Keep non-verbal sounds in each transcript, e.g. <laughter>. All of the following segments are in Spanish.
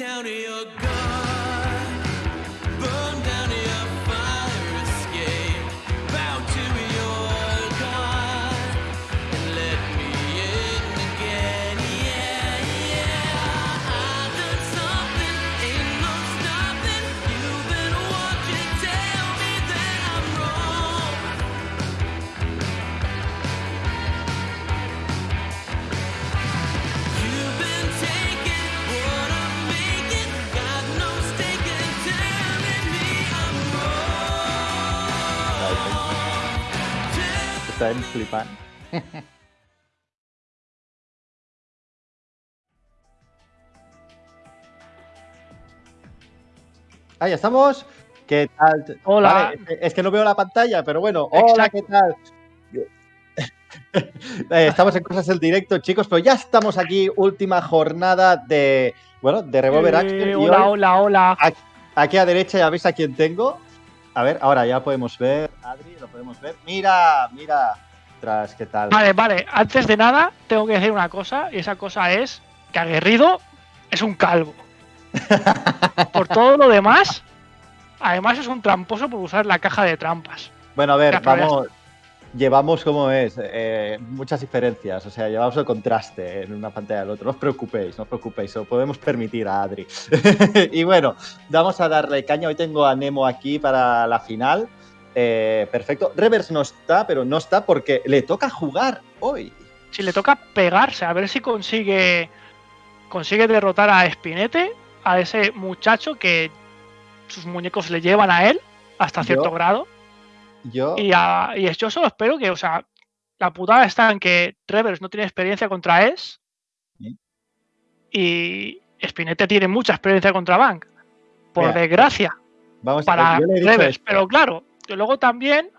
down to your gut, Están flipando. <laughs> Estamos. ¿Qué tal? Hola. Vale, es que- no veo la pantalla, pero bueno. Hola, Exacto. ¿qué tal? <laughs> Eh, estamos en cosas del directo, chicos, pero ya estamos aquí, última jornada de, bueno, de Revolver Eh, Action. hola, hoy, hola, hola. Aquí a derecha ya veis a quién tengo. A ver, ahora ya podemos ver, Adri, lo podemos ver. Mira, mira, tras, ¿qué tal? Vale, vale. Antes de nada, tengo que decir una cosa, y esa cosa es que Aguerrido es un calvo. <laughs> Por todo lo demás, además es un tramposo por usar la caja de trampas. Bueno, a ver, vamos. Llevamos como es, eh, muchas diferencias, o sea, llevamos el contraste en una pantalla del otro. No os preocupéis, no os preocupéis, lo podemos permitir a Adri. <laughs> y bueno, vamos a darle caña. Hoy tengo a Nemo aquí para la final. Eh, perfecto. Revers no está, pero no está porque le toca jugar hoy. Si le toca pegarse, a ver si consigue consigue derrotar a Spinete, a ese muchacho que sus muñecos le llevan a él hasta Yo- cierto grado. Yo, Y, a- y yo solo espero que, o sea, la putada está en que Revers no tiene experiencia contra Es Sí. y Spinete tiene mucha experiencia contra Bank. Por Mira, desgracia, vamos para yo le he dicho Revers. esto. Pero claro, que luego también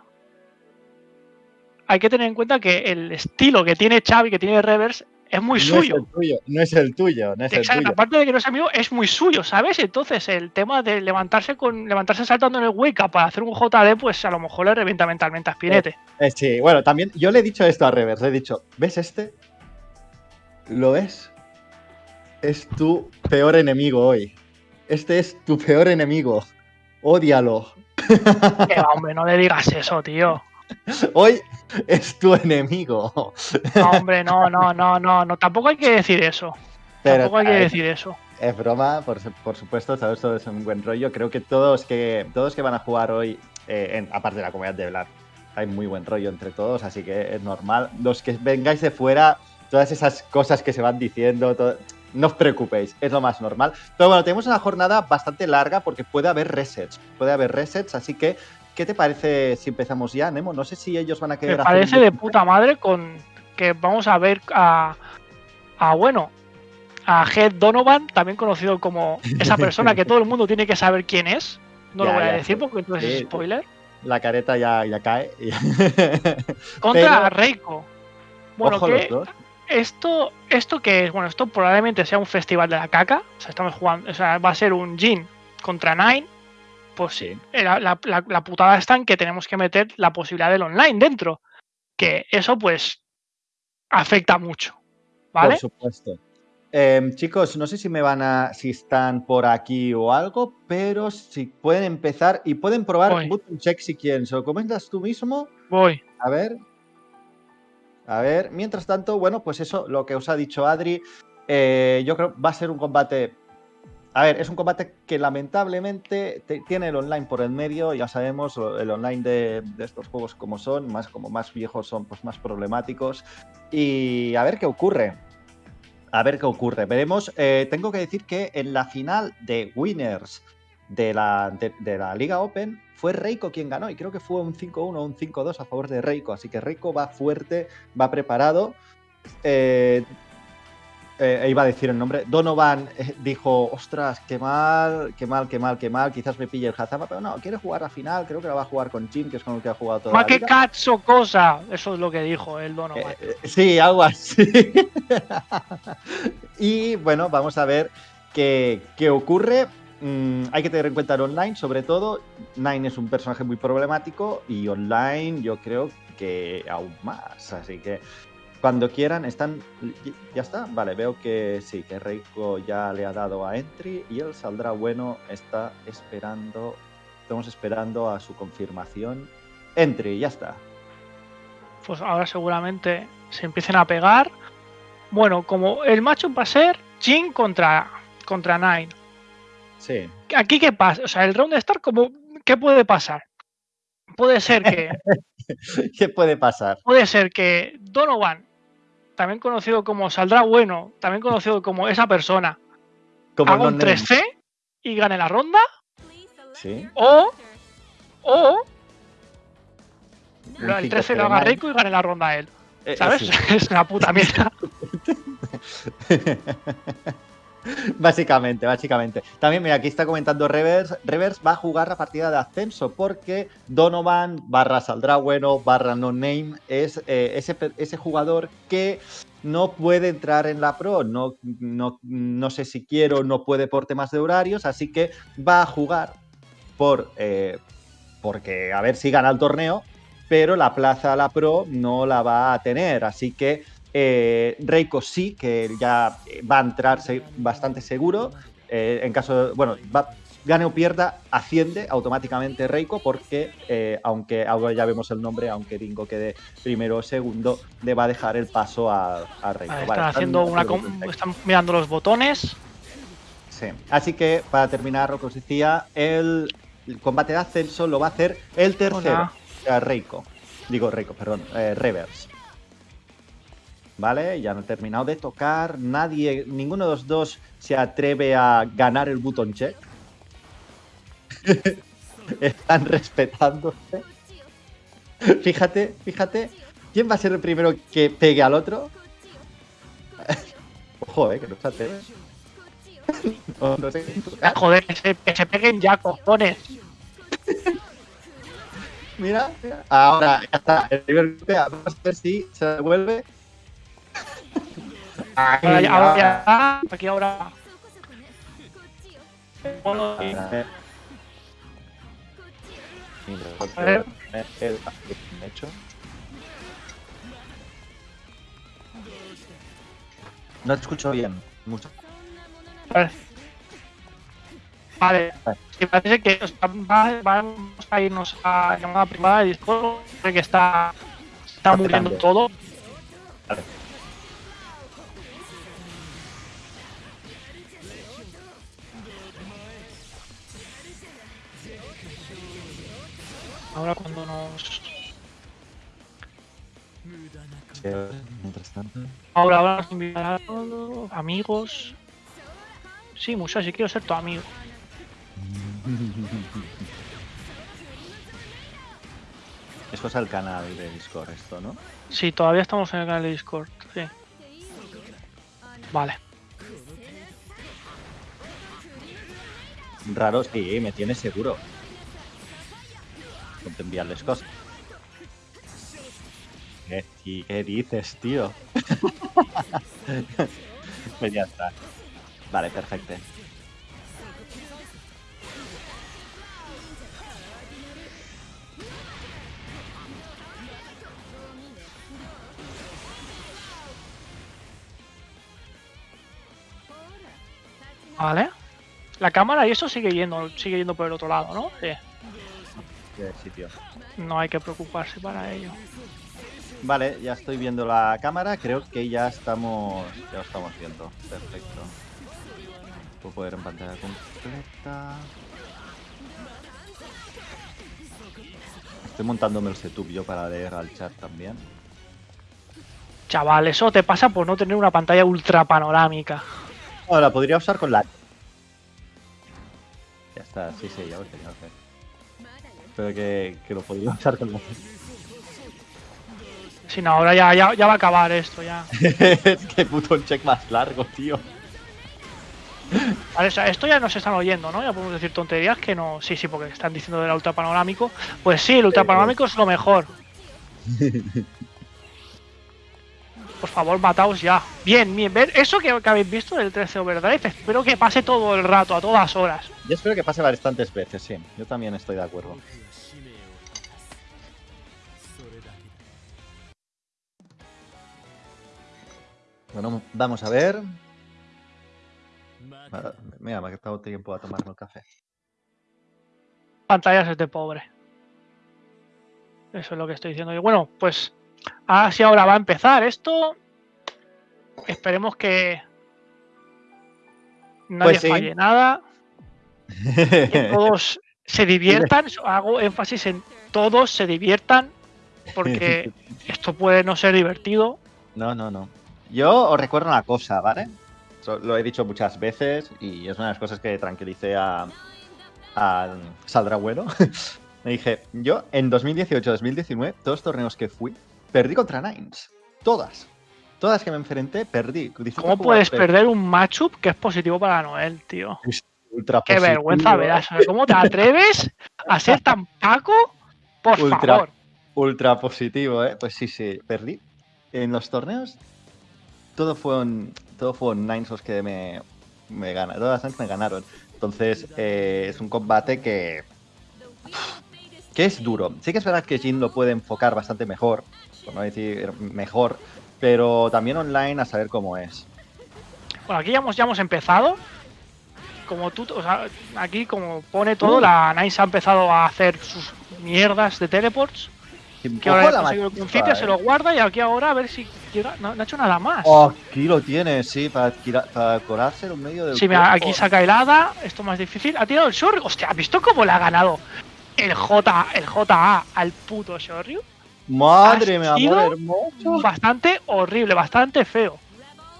hay que tener en cuenta que el estilo que tiene Xavi, que tiene Revers, es muy no suyo. es el tuyo, no es el tuyo, no es el Exacto, tuyo. aparte de que no es amigo, es muy suyo, ¿sabes? Entonces, el tema de levantarse con levantarse saltando en el wake up para hacer un JD, pues a lo mejor le revienta mentalmente a Spinete. Eh, sí, bueno, también yo le he dicho esto a Revers, le he dicho, ¿ves este? ¿Lo ves? Es tu peor enemigo hoy. Este es tu peor enemigo. Ódialo. Que hombre, no le digas eso, tío. Hoy es tu enemigo. No, hombre, no, no, no, no, no. Tampoco hay que decir eso. Pero Tampoco hay que decir eso. es broma, por, por supuesto, todo esto es un buen rollo. Creo que todos que, todos que van a jugar hoy, eh, en- aparte de la comunidad de Vlad, hay muy buen rollo entre todos, así que es normal. Los que vengáis de fuera, todas esas cosas que se van diciendo, todo- no os preocupéis, es lo más normal. Pero bueno, tenemos una jornada bastante larga porque puede haber resets, puede haber resets, así que, ¿qué te parece si empezamos ya, Nemo? No sé si ellos van a Me querer hacer parece de puta madre con que vamos a ver a, a bueno, a Head Donovan, también conocido como esa persona que todo el mundo tiene que saber quién es. No lo voy a decir porque entonces Sí, es spoiler. La careta ya, ya cae. <laughs> Contra pero- Reiko. Bueno, Ojo que esto, esto que es, bueno, esto probablemente sea un festival de la caca. O sea, estamos jugando, o sea, va a ser un Jin contra Nine. Pues sí, la, la- la- la putada está en que tenemos que meter la posibilidad del online dentro. Que eso, pues, afecta mucho. ¿Vale? Por supuesto. Em, chicos, no sé si me van a. si están por aquí o algo, pero si pueden empezar y pueden probar Voy. button check si quieren. ¿Se lo comentas tú mismo? Voy. A ver. A ver. Mientras tanto, bueno, pues eso, lo que os ha dicho Adri. eh, yo creo va a ser un combate. A ver, es un combate que lamentablemente te- tiene el online por el medio, ya sabemos, el online de, de estos juegos como son, más como más viejos son pues más problemáticos. Y a ver qué ocurre. A ver qué ocurre. Veremos. eh, tengo que decir que en la final de Winners de la, de la Liga Open fue Reiko quien ganó y creo que fue un 5-1 o un 5-2 a favor de Reiko. Así que Reiko va fuerte, va preparado. Eh, eh, iba a decir el nombre. Donovan eh, dijo, ostras, qué mal, qué mal, qué mal, qué mal. Quizás me pille el Hazama, pero no, quiere jugar a final. Creo que la va a jugar con Jim, que es con el que ha jugado toda la vida. cazzo cosa. Eso es lo que dijo el Donovan. Eh, eh, sí, algo así. <laughs> y bueno, vamos a ver qué, qué ocurre. Mm, hay que tener en cuenta el online, sobre todo. Nine es un personaje muy problemático y online yo creo que aún más. Así que Cuando quieran, están. ¿Ya está? Vale, veo que sí, que Reiko ya le ha dado a Entry y él saldrá bueno. Está esperando. Estamos esperando a su confirmación. Entry, ya está. Pues ahora seguramente se empiecen a pegar. Bueno, como el macho va a ser Jin contra, contra Nine. Sí. Aquí, ¿qué pasa? O sea, el round de Star, como, ¿qué puede pasar? Puede ser que, <laughs> ¿Qué puede pasar? puede ser que Donovan, también conocido como Saldrá Bueno, también conocido como esa persona, Como haga un 3C y gane la ronda, Sí. o, o el 5 13 lo haga rico y gane la ronda él. Eh, eh, ¿Sabes? sí. <laughs> Es una puta mierda. <laughs> <laughs> básicamente, básicamente. También, mira, aquí está comentando Revers. Revers va a jugar la partida de ascenso porque Donovan barra saldrá bueno barra no name es eh, ese, jugador que no puede entrar en la pro. No, no, sé si quiere o no puede por temas de horarios, así que va a jugar por eh, porque a ver si gana el torneo, pero la plaza a la pro no la va a tener. Así que eh, Reiko sí, que ya va a entrar bastante seguro. Eh, en caso, de- bueno, va, gane o pierda, asciende automáticamente Reiko, porque eh, aunque ahora ya vemos el nombre, aunque Dingo quede primero o segundo, le va a dejar el paso a, a Reiko. Vale, Vale, están una. com- mirando los botones. Sí. Así que, para terminar, lo que os decía, el, el combate de ascenso lo va a hacer el tercero, Hola. o sea, Reiko. Digo Reiko, perdón, Reverse. ¿Vale? Ya no he terminado de tocar. Nadie, ninguno de los dos se atreve a ganar el button check. <laughs> Están respetándose. Fíjate, fíjate. ¿Quién va a ser el primero que pegue al otro? <laughs> Ojo, eh, que no se atreve. <laughs> No, no sé. Ah, Joder, que se, que se peguen ya, cojones. Mira, mira. Ahora ya está. El primer golpe, vamos a ver si se devuelve. Ahora ya, ahora ya, aquí ahora. A ver. Hecho. No te escucho bien. Mucho. Vale. Vale. Parece que o sea, va- vamos a irnos a llamada privada de Discord. Que está, está muriendo todo. Vale. Ahora cuando nos. Mientras tanto. Ahora, ahora nos invitará a todos. Amigos. Sí, Musa, sí quiero ser tu amigo. Es cosa del canal de Discord esto, ¿no? Sí, todavía estamos en el canal de Discord. Sí. Vale. Raro, sí, me tiene seguro. Ponte a enviarles cosas. ¿Qué, qué dices, tío? <laughs> pues ya está. Vale, perfecto. Vale. La cámara y eso sigue yendo, sigue yendo por el otro lado, ¿no? Sitio. No hay que preocuparse para ello. Vale, ya estoy viendo la cámara. Creo que ya estamos. Ya lo estamos viendo. Perfecto. Puedo poder en pantalla completa. Estoy montándome el setup yo para leer al chat también. Chaval, eso te pasa por no tener una pantalla ultra panorámica. Ahora, podría usar con la. Ya está, sí, sí, ya lo lo sé. Pero que, que lo podría usar con la. Si no, ahora ya, ya, ya va a acabar esto ya. <laughs> es que puto un check más largo, tío. Vale, o sea, esto ya nos están oyendo, ¿no? Ya podemos decir tonterías que no. Sí, sí, porque están diciendo del ultra panorámico. Pues sí, el ultra panorámico es lo mejor. <laughs> Por favor, mataos ya. Bien, bien. ¿Ven? Eso que, que habéis visto del 13 Overdrive, espero que pase todo el rato, a todas horas. Yo espero que pase bastantes veces, sí. Yo también estoy de acuerdo. Bueno, vamos a ver. Ah, Mira, me ha quedado tiempo a tomarme el café. Pantallas es de pobre. Eso es lo que estoy diciendo yo. Bueno, pues así ahora va a empezar esto. Esperemos que nadie Pues sí. falle nada. Que <laughs> todos se diviertan. Hago énfasis en todos se diviertan. Porque <laughs> esto puede no ser divertido. No, no, no. Yo os recuerdo una cosa, ¿vale? Lo he dicho muchas veces y es una de las cosas que tranquilicé a, a Saldrá Bueno. <laughs> Me dije, yo en 2018-2019, todos los torneos que fui, perdí contra Nines. Todas. Todas que me enfrenté, perdí. ¿Cómo puedes perder un matchup que es positivo para Noel, tío? ultra Qué positivo, vergüenza verás. ¿Cómo te atreves a ser tan paco? Por Ultra. favor. Ultra positivo, ¿eh? Pues sí, sí, perdí. En los torneos, todo fue un, todo fue un Nines los que me, me ganaron. Todas las Nines me ganaron. Entonces, eh, es un combate que. que es duro. Sí que es verdad que Jin lo puede enfocar bastante mejor, por no decir mejor, pero también online a saber cómo es. Bueno, aquí ya hemos, ya hemos empezado. Como tú, o sea, aquí como pone todo, la Nice ha empezado a hacer sus mierdas de teleports. Que ahora ha conseguido el principio, se eh. lo guarda y aquí ahora a ver si no, no ha hecho nada más. Oh, aquí lo tiene, sí, para, para colarse en medio del. Sí, mira, aquí saca helada, esto más difícil. Ha tirado el Shoryu. Hostia, ¿has visto cómo le ha ganado el J, el JA al puto Shoryu? Madre, ha mi amor hermoso. Bastante horrible, bastante feo.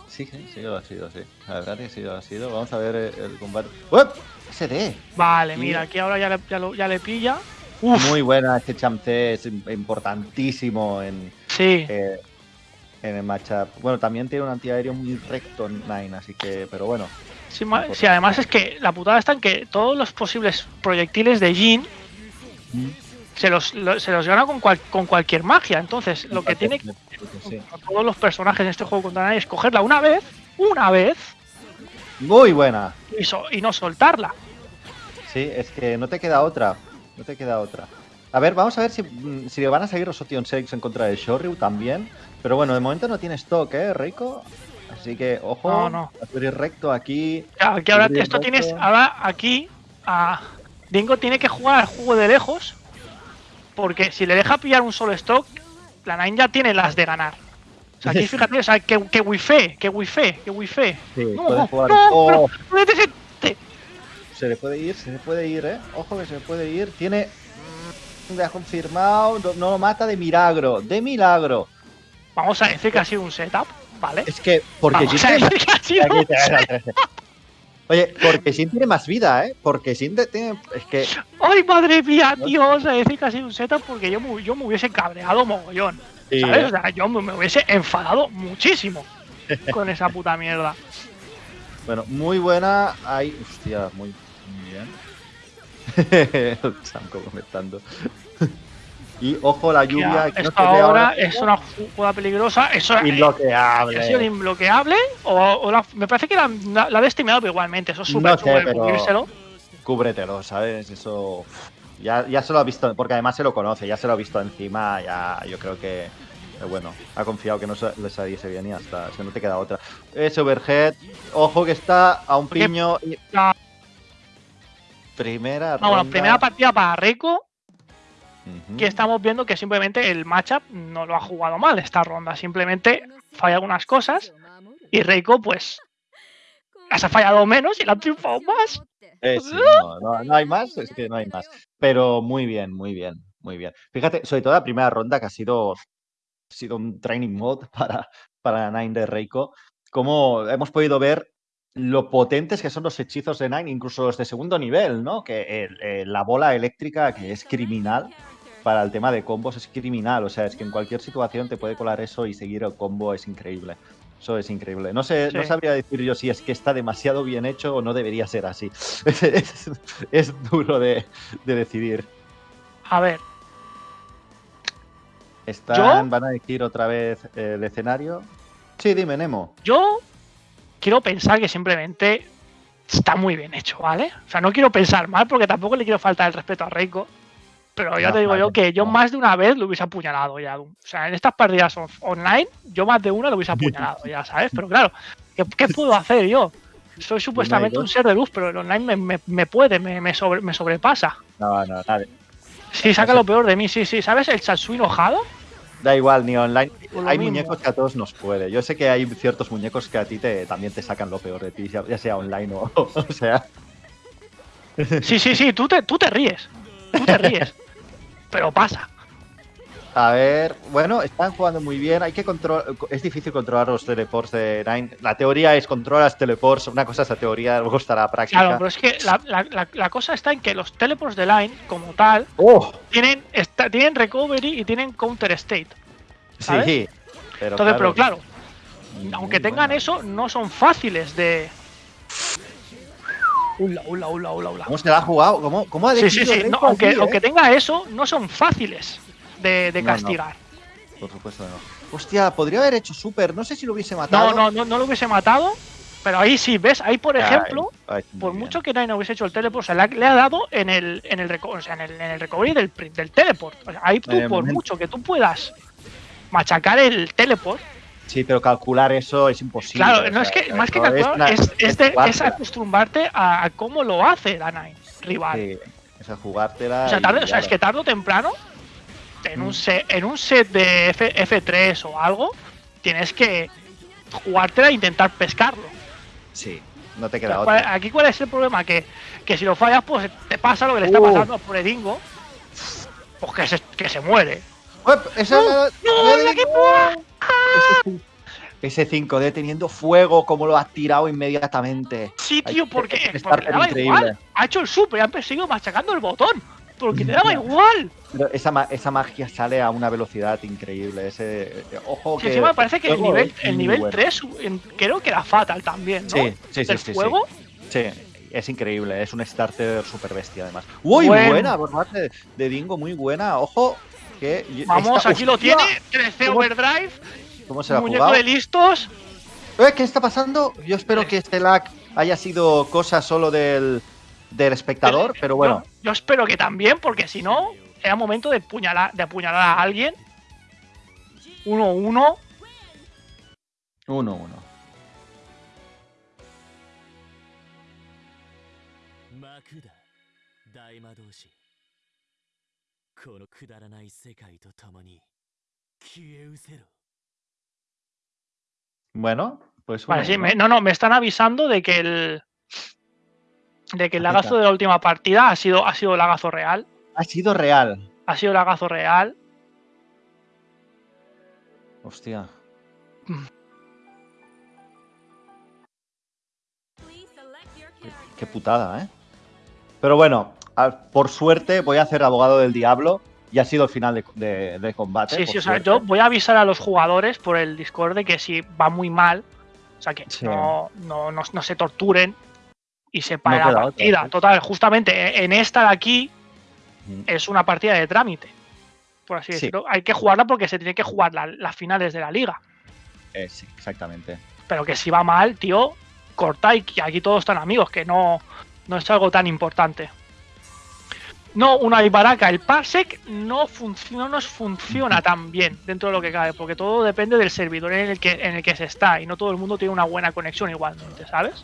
Sí, sí, sí, lo ha sido, sí. La verdad que sí, lo ha sido. Vamos a ver el, el combate. ¡Uep! SD. Vale, mira, aquí ahora ya le, ya lo- ya le pilla. Uf, Muy buena este Champ-T, es im- importantísimo en, sí. eh, en el matchup. Bueno, también tiene un antiaéreo muy recto Nine, así que, pero bueno. Sí, además es que la putada está en que todos los posibles proyectiles de Jin se los, lo- se los gana con, cual- con cualquier magia. Entonces, lo que tiene Sí. todos los personajes en este juego contra nadie es cogerla una vez, una vez, Muy buena. y, so- y no soltarla. Sí, es que no te queda otra. No te queda otra. A ver, vamos a ver si, mm, si le van a seguir los Otion Shakes en contra de Shoryu también. Pero bueno, de momento no tiene stock, ¿eh, Reiko? Así que, ojo, No, no. va a subir recto aquí. Claro, ahora esto tienes, ahora aquí a Dingo tiene que jugar al juego de lejos, porque si le deja pillar un solo stock, la Nine ya tiene las de ganar. O sea, aquí <laughs> fíjate, o sea, que, que wifi, que wifi, que wifi. Sí, No, puede jugar. no, Oh, pero- se le puede ir, se le puede ir, ¿eh? Ojo que se le puede ir. Tiene. mm, Ya confirmado. No, lo mata de milagro. De milagro. Vamos a decir que ha sido un setup, ¿vale? Es que. Porque Vamos Jin a tiene decir que ha sido Aquí un te ves al 13. Oye, porque Shin tiene más vida, ¿eh? Porque Shin te- tiene. Es que. ¡Ay, madre mía, tío! Vamos a decir que ha sido un setup porque yo, me- yo me hubiese cabreado mogollón. Sí, ¿Sabes? ¿eh? O sea, yo me, hubiese enfadado muchísimo <laughs> con esa puta mierda. Bueno, muy buena. Ahí. Hostia, muy, muy bien. <laughs> Sam comentando. Y ojo la lluvia. Ya, no se ve ahora es una jugada peligrosa. Eso Inbloqueable. ha sido inbloqueable. O, o la- me parece que la, la, la destimado igualmente. Eso es súper No sé, pero-. Cúbretelo, ¿sabes? Eso. Ya, ya se lo ha visto, porque además se lo conoce, ya se lo ha visto encima, ya yo creo que, eh, bueno, ha confiado que no le saliese bien y hasta, o sea, no te queda otra. Ese overhead, ojo que está a un piño. y-. Primera No, bueno, primera partida para Que estamos viendo que simplemente el matchup no lo ha jugado mal esta ronda. Simplemente falla algunas cosas y Reiko, pues, las ha fallado menos y la ha triunfado más. Eh, sí, no, no, no hay más, es que no hay más. Pero muy bien, muy bien, muy bien. Fíjate, sobre todo la primera ronda que ha sido, sido un training mode <laughs> para, para Nine de Reiko. Como hemos podido ver lo potentes que son los hechizos de Nine, incluso los de segundo nivel, ¿no? Que eh, la bola eléctrica, que es criminal, para el tema de combos es criminal. O sea, es que en cualquier situación te puede colar eso y seguir el combo es increíble. Eso es increíble. No sé, no sabría decir yo si es que está demasiado bien hecho o no debería ser así. Es, <laughs> es- es duro de, de decidir. A ver, Están, van a elegir otra vez el escenario. Sí, dime, Nemo. yo quiero pensar que simplemente está muy bien hecho, ¿vale? O sea, no quiero pensar mal porque tampoco le quiero faltar el respeto a Reiko. Pero ya No, te digo yo que yo no. más de una vez lo hubiese apuñalado ya. O sea, en estas partidas on- online, yo más de una lo hubiese apuñalado ya, ¿sabes? Pero claro, ¿qué, qué puedo hacer yo? Soy supuestamente un ser de luz, pero el online me, me- me puede, me, me sobre- me sobrepasa. No, no, nada. Sí, saca lo peor de mí, sí, sí. ¿Sabes? El Chansui enojado. Da igual, ni online. Hay mismo. muñecos que a todos nos puede. Yo sé que hay ciertos muñecos que a ti te, también te sacan lo peor de ti, ya ya sea online o, <laughs> o sea. Sí, sí, sí, tú te, tú te ríes. Tú te ríes. pero pasa. A ver, bueno, están jugando muy bien. Hay que controlar. Es difícil controlar los teleports de Nine. La teoría es controlas teleports. Una cosa es la teoría, luego está la práctica. Claro, pero es que la, la- cosa está en que los teleports de Line, como tal, ¡Oh! tienen, tienen recovery y tienen counter state. ¿Sabes? Sí. Pero Entonces, pero claro, muy aunque tengan buena. eso, no son fáciles de. Ula, ula, ula, ula, ula. ¿Cómo se la ha jugado? ¿Cómo, cómo ha Sí, sí, sí. No, aunque, aquí, eh? aunque tenga eso, no son fáciles de, de No, no. castigar. Por supuesto no. Hostia, podría haber hecho super. No sé si lo hubiese matado. No, no, no, lo hubiese matado. Pero ahí sí, ¿ves? Ahí, por ejemplo, ay, por bien. mucho que Nine hubiese hecho el teleport, o sea, le ha, dado en el, en el, o sea, en el, en el recovery del, del teleport. O sea, ahí tú, por mucho que tú puedas machacar el teleport, Sí, pero calcular eso es imposible. claro, o no es que, más que calcular, una- es, es, de- es jugártela. acostumbrarte a, a cómo lo hace la Nine rival. Sí, es a jugártela. O sea, tarde- o sea, es que tarde o temprano, en un Mm. set, en un set de F, F3 o algo, tienes que jugártela e intentar pescarlo. Sí, no te queda sea, ¿cuál- otra. aquí cuál es el problema, que, que si lo fallas, pues te pasa lo que le está Uh. pasando a Poredingo, pues que se, que se muere. Esa- ¡No, el equipo! Ese 5D teniendo fuego, como lo ha tirado inmediatamente. Sí, tío, porque, daba igual. Ha hecho el super y han perseguido machacando el botón. Porque le daba igual. Pero esa, esa magia sale a una velocidad increíble. Ese, eh, ojo Sí, que. encima me parece que el nivel, el nivel bueno. 3 en- creo que era fatal también, ¿no? Sí, sí, sí. Sí. fuego. Sí, es increíble. Es un starter super bestia, además. ¡Uy, Bueno. buena! Por parte de, de Dingo, muy buena. Ojo, que. Vamos, esta- aquí lo tiene. 13 ¿Cómo- overdrive. ¿Cómo se la Muñeco jugado? de listos. Eh, ¿Qué está pasando? Yo espero que este lag haya sido cosa solo del, del espectador, pero bueno. Yo, yo espero que también, porque si no, era momento de, puñalar, de apuñalar a alguien. 1-1. 1-1. Bueno, pues. Vale, 1-1. sí, me- no, no, me están avisando de que el. De que el Aplica. lagazo de la última partida ha sido, ha sido lagazo real. Ha sido real. Ha sido lagazo real. Hostia. Qué, qué putada, ¿eh? Pero bueno, por suerte voy a hacer abogado del diablo y ha sido el final de, de- de combate. Sí, sí, o sea, yo voy a avisar a los jugadores por el Discord de que si va muy mal, o sea, que Sí. no, no, no, no se torturen y se pare No la otra, partida. sí. Total, justamente e- en esta de aquí Mm. es una partida de trámite, por así Sí. decirlo. Hay que jugarla porque se tiene que jugar la- las finales de la liga. Eh, sí, exactamente. Pero que si va mal, tío, corta y aquí todos están amigos, que no, no es algo tan importante. No, una Ibaraca, el Parsec no, funciona, no nos funciona <laughs> tan bien dentro de lo que cabe, porque todo depende del servidor en el, que, en el que se está y no todo el mundo tiene una buena conexión igualmente, ¿sabes?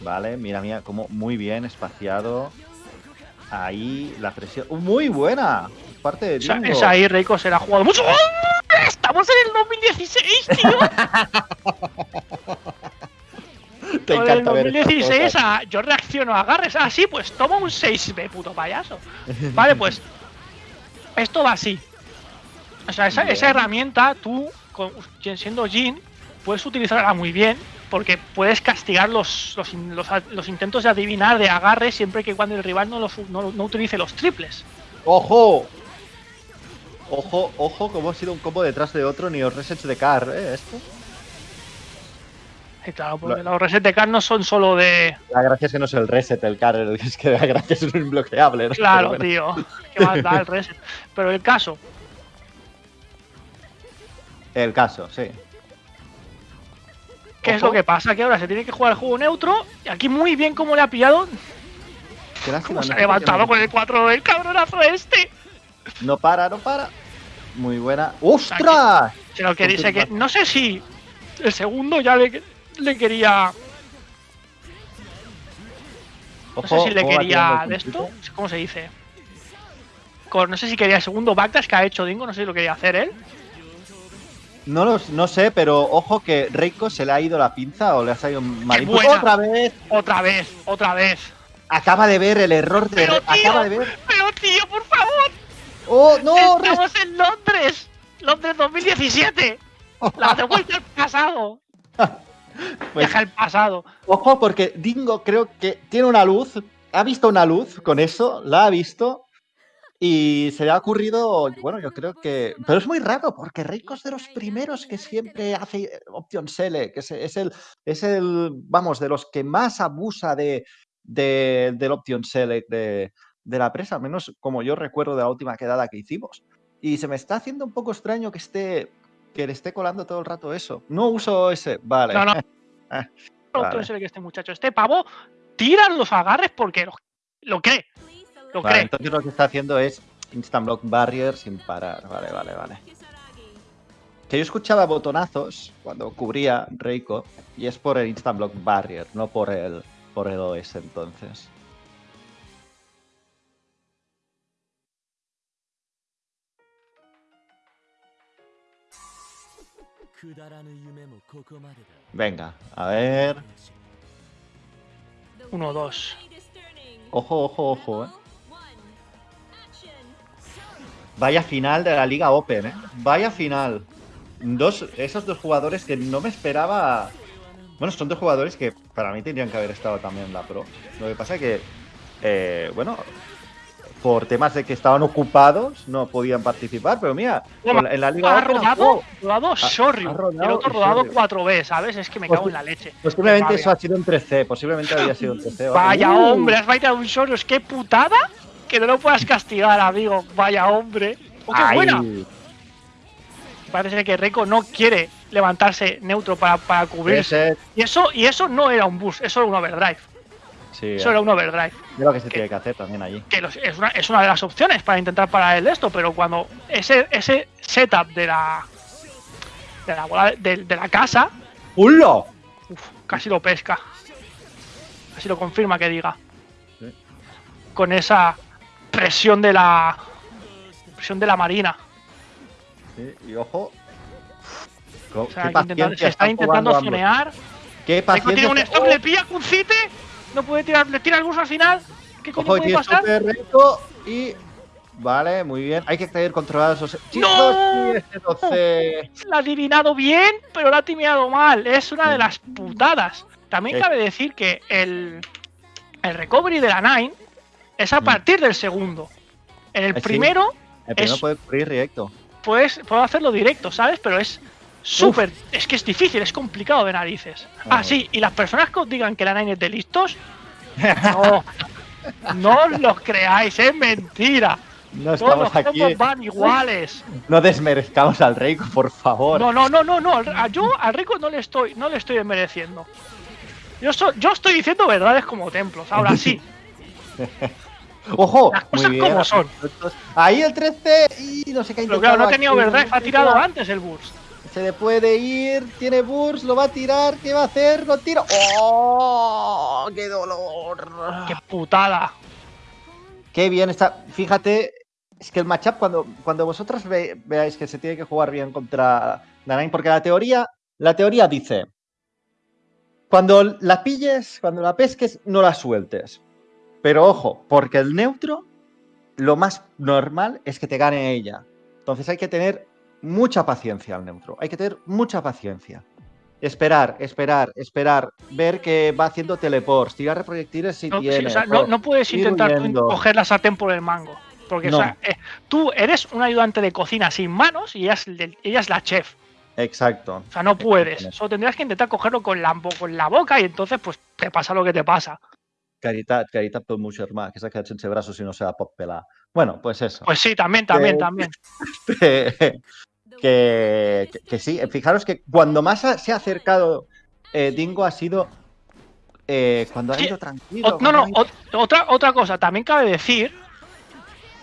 Vale, mira, mira, como muy bien espaciado. Ahí la presión. ¡Uh, Muy buena. Parte de Dingo. esa ahí Reiko se la ha jugado mucho. ¡Oh! ¡Estamos en el 2016, tío! <laughs> Te ver estas 2016 cosas. a- yo reacciono a agarres. Ah, sí, pues toma un 6B, puto payaso. <laughs> Vale, pues esto va así. O sea, esa, herramienta tú, con- siendo Jin, puedes utilizarla muy bien porque puedes castigar los, los, los intentos de adivinar de agarre siempre que cuando el rival no, los, no, no utilice los triples. ¡Ojo! Ojo, ojo, como ha sido un combo detrás de otro, ni los resets de car, ¿eh? Esto. Y claro, porque Lo- los reset de car no son solo de. La gracia es que no es el reset, el car, es que la gracia es un imbloqueable. ¿no? Claro, bueno. tío. <laughs> Que más da el <laughs> reset. Pero el caso, El caso, sí. ¿Qué es lo que pasa? Que ahora se tiene que jugar el juego neutro. Y aquí muy bien como le ha pillado. ¿Cómo se ha levantado con el 4 el cabronazo este? No para, no para. Muy buena. ¡Ostras! Lo que dice que. No sé si el segundo ya le, le quería. No sé si le quería de esto. ¿Cómo se dice? Con- no sé si quería el segundo backdash que ha hecho Dingo, no sé si lo quería hacer él. No, lo- no sé, pero ojo que Reiko se le ha ido la pinza o le ha salido mal. ¡Otra vez! Otra vez, otra vez. Acaba de ver el error de. Pero, tío, Acaba de ver. Pero tío, por favor, ¡Oh, no! Estamos en Londres. Londres 2017. La de vuelta al pasado. <laughs> Pues, <laughs> Deja el pasado. Ojo, porque Dingo creo que tiene una luz. Ha visto una luz con eso, la ha visto. Y se le ha ocurrido, bueno, yo creo que. Pero es muy raro, porque Reiko es de los primeros que siempre hace Option Select. que Es, es el, es el, vamos, de los que más abusa de, de- del Option Select de, de la presa, al menos como yo recuerdo de la última quedada que hicimos. Y se me está haciendo un poco extraño que esté. Que le esté colando todo el rato eso. No uso ese. Vale. No, no. <laughs> Vale. Entonces que este muchacho, este pavo, tira los agarres porque lo, lo cree. Lo Vale, cree. entonces lo que está haciendo es Instant Block Barrier sin parar. Vale, vale, vale. Que yo escuchaba botonazos cuando cubría Reiko y es por el Instant Block Barrier, no por el, por el OS entonces. Venga, a ver. 1, 2. Ojo, ojo, ojo, eh. Vaya final de la Liga Open, ¿eh? Vaya final. Dos, esos dos jugadores que no me esperaba. Bueno, son dos jugadores que para mí tendrían que haber estado también en la Pro. Lo que pasa es que, eh, bueno, por temas de que estaban ocupados, no podían participar. Pero mira, en la Liga Ha rodado, oh, rodado rodado el otro rodado Shoryu. 4B, ¿sabes? Es que me cago en la leche. posiblemente Qué eso ha sido un 3C. Posiblemente había sido un 3C. Vaya Uh, hombre, has baiteado un Shoryu. Es que putada que no lo puedas castigar, amigo. Vaya hombre. ¡Oh, qué ay. buena! Parece que Reiko no quiere levantarse neutro para, para cubrirse. Y eso, y eso no era un boost, eso era un overdrive. Sí, Eso era un overdrive. es lo que se que- tiene que hacer también allí. Que los- es, una, es una de las opciones para intentar parar el esto, pero cuando ese, ese setup de la de la bola de, de la casa, ¡Hullo! uf, casi lo pesca. Casi lo confirma que diga. Sí. Con esa presión de la presión de la marina. Sí, y ojo. O sea, qué que intenta- paciencia se está intentando zonear. Qué paciencia. tiene un stop, le pilla Kuncite. No puede tirar, le tira el bus al final. ¿Qué coño Ojo, puede pasar? y. Vale, muy bien. Hay que tener controlados esos. Chicos, ¡No! sí, este 12. <laughs> La ha adivinado bien, pero la ha timeado mal. Es una de las putadas. También cabe decir que el, el recovery de la Nine es a Mm. partir del segundo. En el sí. primero, El primero Es- puede cubrir directo. pues puedo hacerlo directo, ¿sabes? Pero es súper. Es que es difícil, es complicado de narices. Ah, Ah. sí, y las personas que os digan que la Nine es de listos, <laughs> no. No os los creáis, es mentira. No Todos estamos los aquí. van iguales. No desmerezcamos al Reiko, por favor. No, no, no, no, no. Yo al rico no le estoy, no le estoy desmereciendo. Yo, so- yo estoy diciendo verdades como templos. Ahora <laughs> sí. Ojo, Las muy cosas bien. como son. Ahí el 13 y no sé qué ha Pero claro, no ha tenido overdrive, ha tirado tira. antes el burst. Se le puede ir, tiene burst, lo va a tirar, ¿qué va a hacer? Lo tira. ¡Oh! ¡Qué dolor! ¡Qué putada! Qué bien está. Fíjate, es que el matchup, cuando, cuando vosotros ve- veáis que se tiene que jugar bien contra Nanain, porque la teoría, la teoría dice: cuando la pilles, cuando la pesques, no la sueltes. Pero ojo, porque el neutro, lo más normal es que te gane ella. Entonces hay que tener mucha paciencia al neutro. Hay que tener mucha paciencia. Esperar, esperar, esperar, ver que va haciendo teleports, tirar de proyectiles si No, sí, tiene. o sea, no, no puedes intentar tú coger la sartén por el mango. Porque o No. sea, eh, tú eres un ayudante de cocina sin manos y ella es, el- ella es la chef. Exacto. O sea, no puedes. Solo tendrías que intentar cogerlo con la, bo- con la boca y entonces pues te pasa lo que te pasa. Caritat, caritat pel meu germà, que s'ha quedat sense braços i no se la pot pelar. Bueno, pues eso. Pues sí, también, también, Eh, también. <laughs> que, que, que sí, fijaros que cuando más ha- se ha acercado eh, Dingo ha sido eh, cuando ha Sí, ido tranquilo. O- no, no, cuando ido- otra, otra cosa, también cabe decir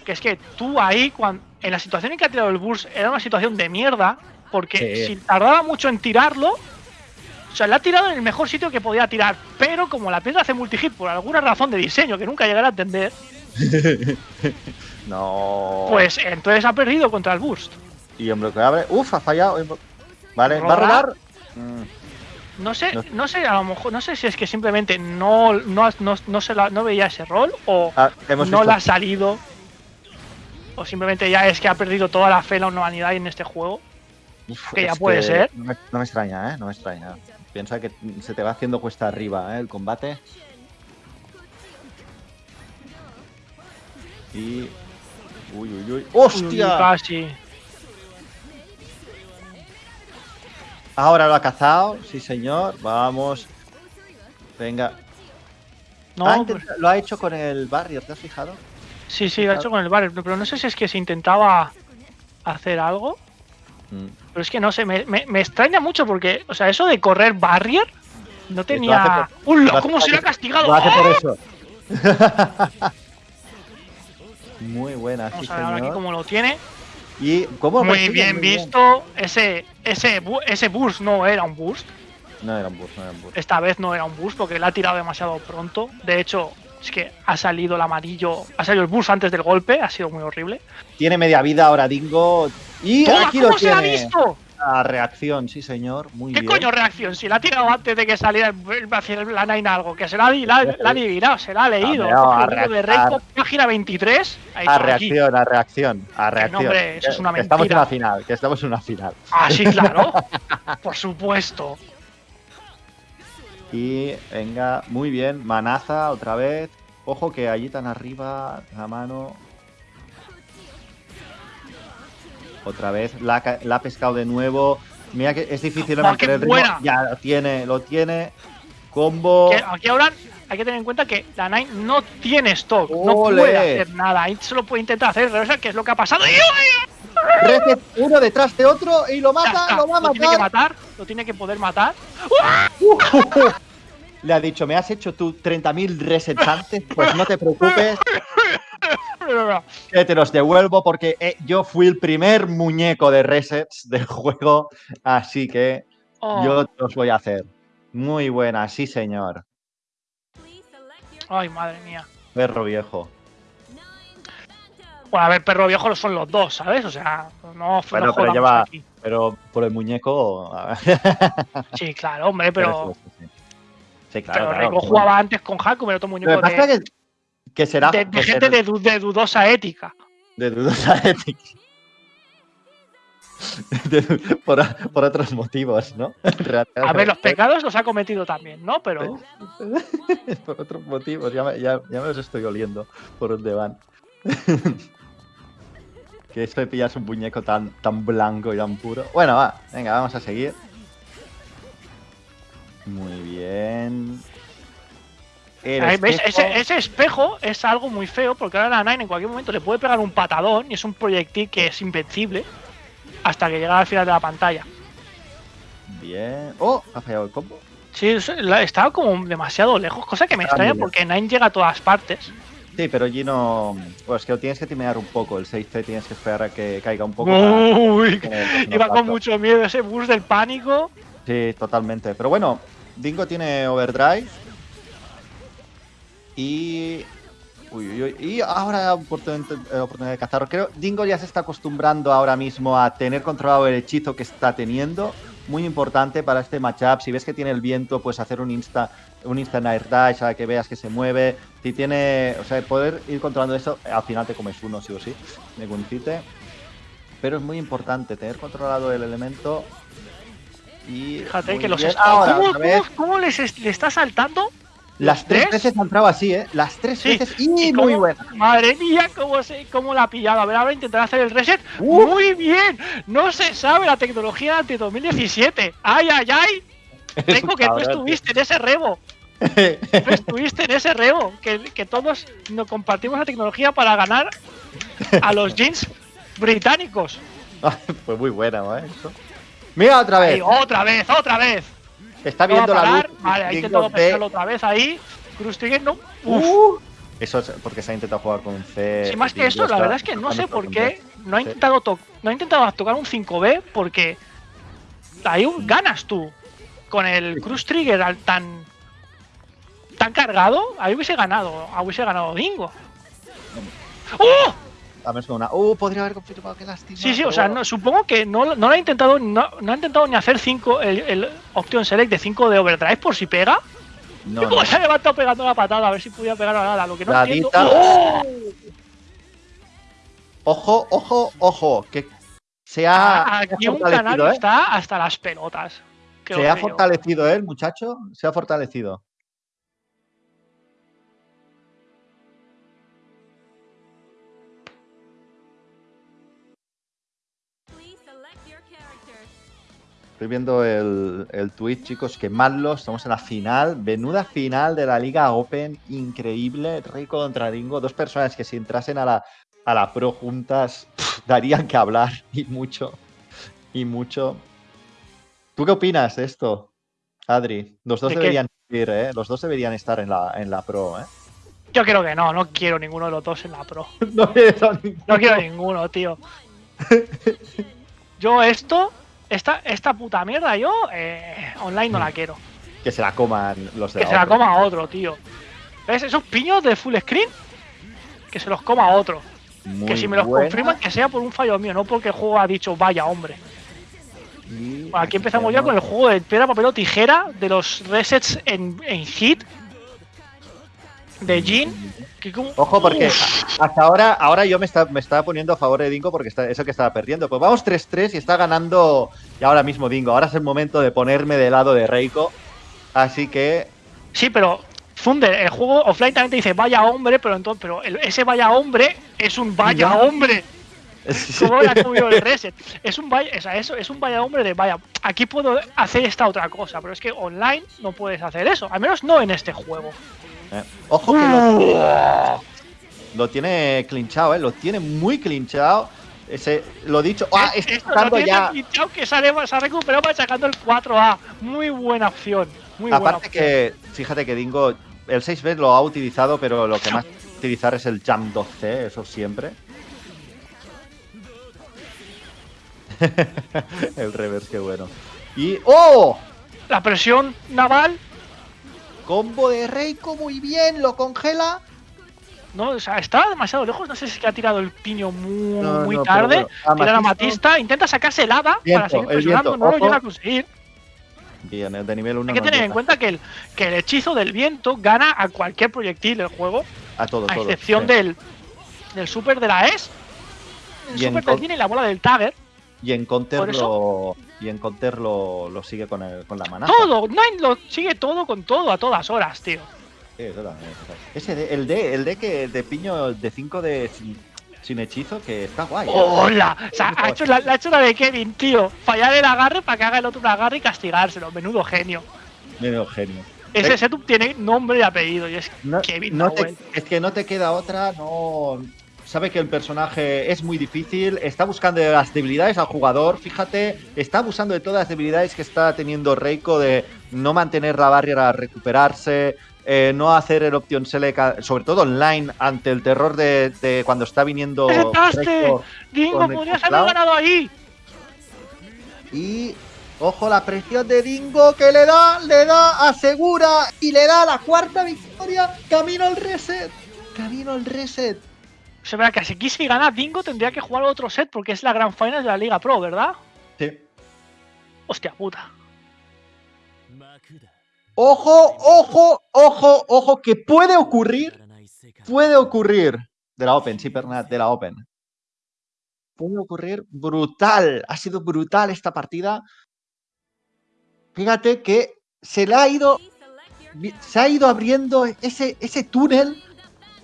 que es que tú ahí, cuan- en la situación en que ha tirado el burst, era una situación de mierda, porque Sí. si tardaba mucho en tirarlo, o sea, le ha tirado en el mejor sitio que podía tirar, pero como la piedra hace multihit por alguna razón de diseño que nunca llegaré a entender, <laughs> No. pues entonces ha perdido contra el burst. Y hombre, que abre. Uf, ha fallado. Vale, va a rodar. Mm, No sé, No. no sé, a lo mejor, no sé si es que simplemente no, no, no, no se la- no veía ese rol o ah, hemos no visto- le ha salido. O simplemente ya es que ha perdido toda la fe en la humanidad en este juego. Uf, que ya puede ser. No me, no me extraña, ¿eh? No me extraña. Piensa que se te va haciendo cuesta arriba, ¿eh? El combate. Y. Uy, uy, uy. ¡Hostia! Casi. Ahora lo ha cazado, sí señor. Vamos. Venga. No, intenta- Lo ha hecho con el barrio, ¿te has fijado? sí, sí, lo ha hecho con el bar, pero no sé si es que se intentaba hacer algo. Mm. Pero es que no sé, me, me- me extraña mucho porque, o sea, eso de correr barrier no tenía. hace ¡Uy, lo hace cómo se le ha por- castigado! Lo hace ¡Ah! por eso. <laughs> Muy buena, sí Vamos a ver ahora aquí señor. cómo lo tiene. Y cómo Muy persigue, bien muy visto. Ese, ese, bu- ese boost no era un boost. No era un bus, no era un bus. Esta vez no era un boost porque le ha tirado demasiado pronto. De hecho, es que ha salido el amarillo. Ha salido el boost antes del golpe. Ha sido muy horrible. Tiene media vida ahora Dingo. Y aquí lo ¿Cómo se la ha tiene. visto? La reacción, sí señor. Muy ¿Qué bien. coño reacción? Si la ha tirado antes de que saliera la Nine algo, que se la, ha di- la, la ha adivinado, se la ha leído. No, a El libro de reactar. Reiko, página 23. Ha dicho A aquí. reacción, a reacción, a reacción. hombre, eso es una Que Estamos en una final, que estamos en una final. Ah, sí, claro. <laughs> Por supuesto. Y venga, muy bien. Manaza otra vez. Ojo que allí tan arriba, la mano. Otra vez, la, ha ca- la ha pescado de nuevo. Mira que es difícil ¡Oh, mantener el ritmo. buena! Ya lo tiene, lo tiene. Combo. Aquí ahora hay que tener en cuenta que la Nine no tiene stock. No puede hacer nada. Ahí solo puede intentar hacer el reversal, que es lo que ha pasado. ¡Y Reset uno detrás de otro y lo mata, lo va a Lo tiene que matar. matar. Lo tiene que poder matar. <laughs> Le ha dicho, me has hecho tú 30.000 resets antes, pues no te preocupes, <laughs> que te los devuelvo porque eh, yo fui el primer muñeco de resets del <laughs> juego, así que Oh, yo te los voy a hacer. Muy buena, sí señor. Ay, madre mía. Perro viejo. Bueno, a ver, perro viejo son los dos, ¿sabes? O sea, no, no Bueno, pero lleva- aquí. Pero por el muñeco... <laughs> Sí, claro, hombre, pero, sí, sí. Sí, claro, pero claro. Reiko jugaba antes con Haku, pero otro Lo muñeco pasa de, es que, que será de- gente de, du- de dudosa ética. de dudosa <laughs> ética. Por, por otros motivos, ¿no? <laughs> A ver, los <laughs> pecados los ha cometido también, ¿no? Pero por otros motivos, ya me, ya, ya me los estoy oliendo por dónde van. que esto de pillarse un muñeco tan, tan blanco y tan puro. Bueno, va, venga, vamos a seguir. Muy bien. Ese, ese espejo es algo muy feo porque ahora la Nine en cualquier momento le puede pegar un patadón y es un proyectil que es invencible hasta que llega al final de la pantalla. Bien. ¡Oh! Ha fallado el combo. Sí, estaba como demasiado lejos, cosa que me extraña porque Nine llega a todas partes. Sí, pero allí no. Pues que lo tienes que timear un poco. El 6C tienes que esperar a que caiga un poco. para Uy, el turno <laughs> iba con mucho miedo ese bus del pánico. Sí, totalmente. Pero bueno, Dingo tiene overdrive. Y. Uy, uy, uy. Y ahora oportunidad, eh, oportunidad de cazar. Creo Dingo ya se está acostumbrando ahora mismo a tener controlado el hechizo que está teniendo. Muy importante para este matchup. Si ves que tiene el viento, pues hacer un insta, un instant air dash a que veas que se mueve. Si tiene. O sea, poder ir controlando eso, al final te comes uno, sí o sí. De Guncite. Pero es muy importante tener controlado el elemento. Y Fíjate que los bien. est- Ahora, ¿Cómo, cómo- cómo les es- le está saltando? Las tres ¿Tres? veces ha entrado así, ¿eh? Las tres Sí, veces. Y, ¿Y muy cómo- buena. Madre mía, cómo, se, cómo la ha pillado. A ver, ahora intentará hacer el reset. Uh. Muy bien. No se sabe la tecnología ante 2017. Ay, ay, ay. <laughs> Tengo que tú tío. estuviste en ese rebo. <laughs> Tú estuviste en ese rebo. Que, que todos nos compartimos la tecnología para ganar a los jeans británicos. Fue <laughs> muy buena, ¿eh? Eso. Mira otra vez. Ay, otra vez, otra vez. Está viendo la luz. Vale, ha intentado pescarlo otra vez ahí. Cruz Trigger no. Uf. Uh, eso es porque se ha intentado jugar con un C. Sí, más que eso, la verdad es que no sé por qué no ha intentado, to- no ha intentado tocar un 5B porque ahí un- ganas tú. Con el Cruise Trigger al tan tan cargado, ahí hubiese ganado, hubiese ganado Dingo. ¡Oh! A ver, es una. Uh, podría haber confirmado que lástima. Sí, sí, o sea, no, supongo que no, no lo ha intentado, no, no ha intentado ni hacer 5 el, el Option Select de 5 de Overdrive por si pega. No, <laughs> se ha levantado pegando la patada a ver si podía pegar a nada, lo que no entiendo. ¡Oh! Ojo, ojo, ojo. Que se ha, Ah, se ha Aquí un canario ¿eh? está hasta las pelotas. Qué Se ha fortalecido, ¿eh, el muchacho? Se ha fortalecido. Estoy viendo el, el tweet, chicos, quemadlo. Estamos en la final. Venuda final de la Liga Open. Increíble. Rey contra Dingo. Dos personas que si entrasen a la, a la Pro juntas darían que hablar. <laughs> Y mucho. Y mucho. ¿Tú qué opinas de esto, Adri? Los dos deberían ir, ¿eh? Los dos deberían estar en la, en la Pro, ¿eh? Yo creo que no, no quiero ninguno de los dos en la pro. <laughs> No quiero ninguno. No quiero ninguno, tío. Yo esto, esta, esta puta mierda, yo eh, online no la quiero. Que se la coman los de Que la se la coma otro, tío. ¿Ves esos piños de full screen? Que se los coma otro. Muy que si me los buena. confirman, que sea por un fallo mío, no porque el juego ha dicho vaya hombre. Y Aquí empezamos ya con el juego de piedra, papel o tijera de los resets en, en hit de Jin. Que como- Ojo, porque Uf, hasta ahora, ahora yo me, está, me estaba poniendo a favor de Dingo porque está, es el que estaba perdiendo. Pues vamos 3-3 y está ganando y ahora mismo Dingo. Ahora es el momento de ponerme del lado de Reiko. Así que Sí, pero Thunder, el juego offline también te dice vaya hombre, pero entonces, pero el- ese vaya hombre es un vaya Ya. hombre. <laughs> ¿Cómo le ha comido el reset? Es un vaya, o sea, eso es un vaya hombre de vaya. Aquí puedo hacer esta otra cosa, pero es que online no puedes hacer eso, al menos no en este juego. Eh, ojo que lo, lo tiene clinchado, ¿eh? Lo tiene muy clinchado. Ese, lo dicho. ¡Ah! No sacando tiene ya. que sale, se ha recuperado machacando el 4A. Muy buena opción. Muy buena Aparte opción. que, fíjate que Dingo, el 6B lo ha utilizado, pero lo que más utilizar es el Jump 2C, eso siempre. <laughs> el reverse, qué bueno. Y. ¡Oh! La presión naval, Combo de Reiko, muy bien, lo congela. no, o sea, estaba demasiado lejos. No sé si es que ha tirado el piño muy, No, muy no, tarde. Tira la Amatista- matista, intenta sacarse el hada Viento, para seguir el presionando, viento, no lo llega a conseguir. Bien, el de nivel 1 Hay que tener en cuenta que el, que el hechizo del viento gana a cualquier proyectil del juego, a todo, a todo. excepción sí. del, del super de la ES, el Y en super del y la bola del Tagger. Y en counter, por lo, y en counter lo, lo sigue con, el, con la mana. Todo, Nine lo sigue todo con todo a todas horas, tío. Sí, eso también, eso también. Ese de, el de, el de que de piño de 5 de sin, sin hechizo, que está guay. ¿eh? ¡Hola! O sea, ha hecho la, la ha hecho la de Kevin, tío. Fallar el agarre para que haga el otro un agarre y castigárselo. Menudo genio. Medio genio. Ese setup tiene nombre y apellido y es No, Kevin no te- es que no te queda otra, no. Sabe que el personaje es muy difícil, está buscando las debilidades al jugador, fíjate, está abusando de todas las debilidades que está teniendo Reiko de no mantener la barrera a recuperarse, eh, no hacer el option select, sobre todo online, ante el terror de, de cuando está viniendo. Dingo, podrías haber ganado ahí. Y ojo la presión de Dingo que le da, le da, asegura y le da la cuarta victoria. Camino al reset. Camino al reset. O sea, ¿verdad? que si aquí gana Dingo tendría que jugar otro set porque es la gran final de la Liga Pro, ¿verdad? Sí. Hostia puta. Ojo, ojo, ojo, ojo, que puede ocurrir. Puede ocurrir. De la Open, sí, Bernat, de la Open. Puede ocurrir brutal. Ha sido brutal esta partida. Fíjate que se le ha ido. Se ha ido abriendo ese, ese túnel